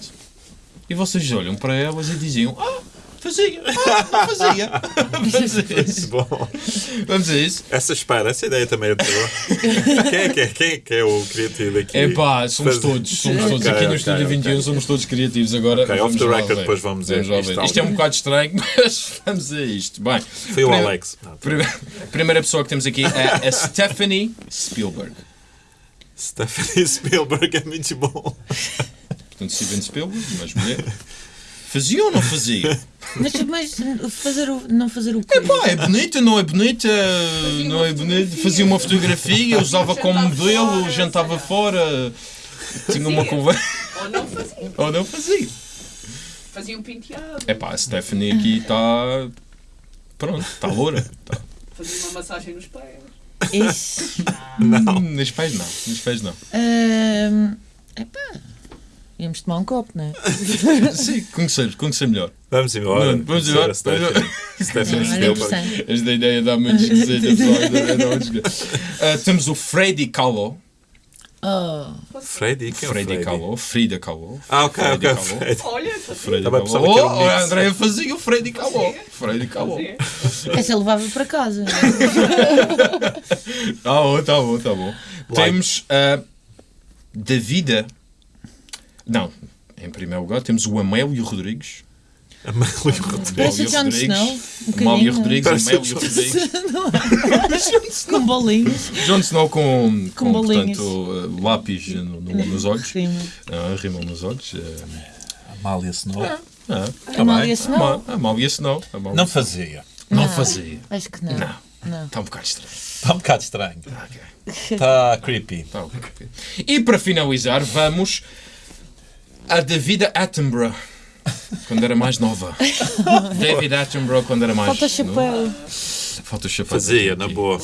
E vocês olham para elas e diziam: Ah, fazia, ah, (laughs) fazia. vamos a isso. Bom, Vamos a isso. essa espera, essa ideia também é boa. quem, é, que é, quem é que é o criativo aqui? É pá, somos Fazer- todos, somos todos. Ok, Aqui no Estúdio ok. 21 somos todos criativos agora. Ok, off the record, depois vamos lá isto Isto é um bocado estranho, (laughs) mas vamos a isto. Bem, Foi o Alex. Não, prime- primeira pessoa que temos aqui é a Stephanie Spielberg. Stephanie Spielberg é muito bom. Portanto, Steven Spielberg, mas mulher. (laughs) Fazia ou não fazia? (laughs) Mas, mas fazer o, não fazer o quê? Pá, é bonita, não é bonita, não é bonita. Fazia uma fotografia, usava como modelo, jantava fora, tinha uma conversa. Ou não fazia. Ou não fazia. Fazia um penteado. É pá, a Stephanie aqui está. Pronto, está loura. Tá. Fazia uma massagem nos pés. Isso. Não. Nos pés não, nos pés não. Ahm, epá, íamos tomar um copo, não é? (laughs) Sim, conhecer, conhecer melhor. Vamos embora. Não, vamos embora. a Stephanie. Stephanie Olha, Spielberg. Esta ideia dá muito esquisita. (laughs) Ah, Temos o Freddy Kahlo. Oh, Freddy? Quem é Freddy Freddy? Kahlo. Frida Kahlo. Ah, ok, Freddy ok. Kahlo. Olha. Freddy Kahlo. era um Oh, a mix. Andréia fazia o Freddy Kahlo. Freddy Kahlo. Essa levava para casa. (laughs) Tá bom, tá bom, tá bom. Temos a Davida. Não, em primeiro lugar temos o Amélio Rodrigues. Amélio Rodrigues. Parece o Amélio Jon Rodrigues. Snow. Um Amélio. Rodrigues, o Amélio Rodrigues. Com bolinhos. Jon Snow com, com, Com bolinhos. portanto, uh, lápis no- no- nos olhos. Rima. Ah, rimam nos olhos. ah, Amália Snow. ah, Amália bem. Snow. Ama- Amália Snow. Amália Não Snow. fazia. Não fazia. Acho que não. Não. Não. Está um bocado estranho. Está um bocado estranho. Está creepy. Tá ok. E para finalizar, vamos a Davida Attenborough. Quando era mais nova. (laughs) David Attenborough quando era mais Falta chapéu. Falta chapéu. Fazia, na boa.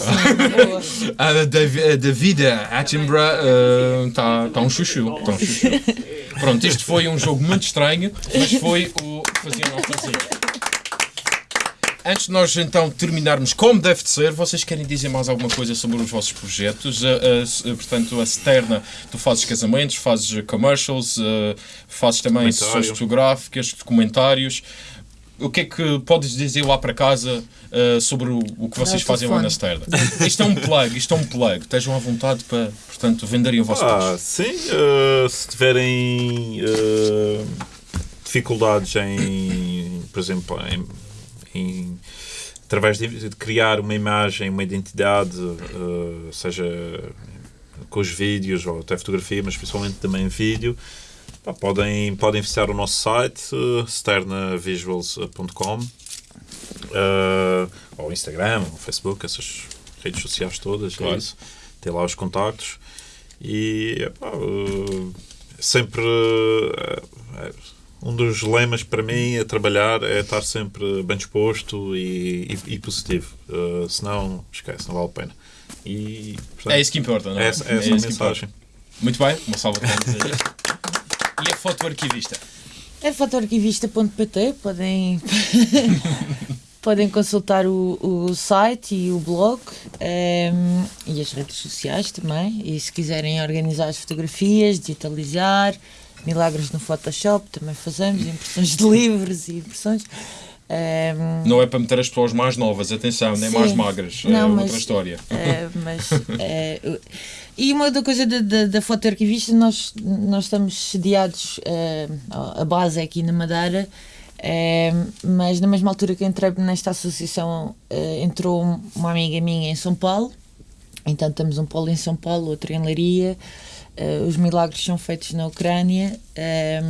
A Davi- a Davida Attenborough está tá um chuchu. Tá um chuchu. Pronto, isto foi um jogo muito estranho, mas foi o que fazia ou não fazia. Antes de nós então terminarmos como deve de ser, vocês querem dizer mais alguma coisa sobre os vossos projetos? A- s- portanto, a Sterna, tu fazes casamentos, fazes commercials, eh, fazes também sessões fotográficas, documentários. O que é que podes dizer lá para casa sobre o, o que vocês fazem lá na telefone. Sterna? Isto é um plug, isto é um plug. Estejam à vontade para, portanto, venderem o vosso Ah, peixe. sim. se tiverem dificuldades em, por exemplo, em, em- através de, de criar uma imagem, uma identidade, eh, seja com os vídeos ou até fotografia, mas principalmente também vídeo, pá, podem, podem visitar o nosso site, eh, sternavisuals.com, eh, ou Instagram, ou Facebook, essas redes sociais todas, Claro. é isso. Tem lá os contactos. E epá, eh, sempre eh, um dos lemas para mim a trabalhar é estar sempre bem disposto e, e- e positivo. Eh, senão, esquece, não vale a pena. E, portanto, É isso que importa, não é? é essa, é essa É a isso que importa. mensagem. Muito bem, uma salva a isto. E a foto arquivista? É fotoarquivista.pt, podem, (laughs) podem consultar o, o site e o blog ehm, e as redes sociais também. E se quiserem organizar as fotografias, digitalizar, milagres no Photoshop, também fazemos, impressões de livros e impressões. Ehm, Não é para meter as pessoas mais novas, atenção, nem Sim. mais magras. é Não, outra mas- história. É, (laughs) mas, é, e uma outra coisa da, da, da fotoarquivista, nós, nós estamos sediados, é, a base é aqui na Madeira, é, mas na mesma altura que entrei nesta associação, é, entrou uma amiga minha em São Paulo, então temos um polo em São Paulo, outro em Leiria, é, os milagres são feitos na Ucrânia é,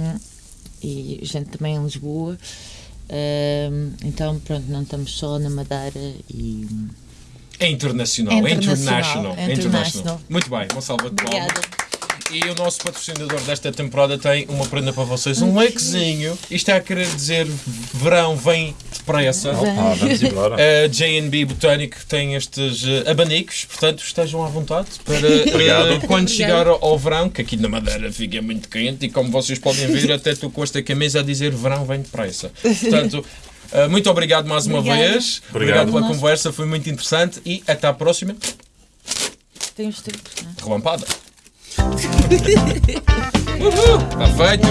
e gente também em Lisboa. É, então, pronto, não estamos só na Madeira e É internacional, É é internacional, international. é é international. international. Muito bem, uma salva de palmas. Obrigada. E o nosso patrocinador desta temporada tem uma prenda para vocês, um lequezinho. Isto é a querer dizer verão vem depressa. Ah, vamos (laughs) embora. A JB Botânico tem estes eh, abanicos, portanto estejam à vontade para Obrigado. eh, quando chegar ao, verão, que aqui na Madeira fica muito quente e como vocês podem ver, até estou com esta camisa a dizer verão vem depressa. Portanto, eh, muito obrigado mais uma Obrigada. vez. Obrigado, Obrigado. pela conversa, foi muito interessante e até à próxima. Tem os tempos, não é? Relampada. Uhul! Tá feito!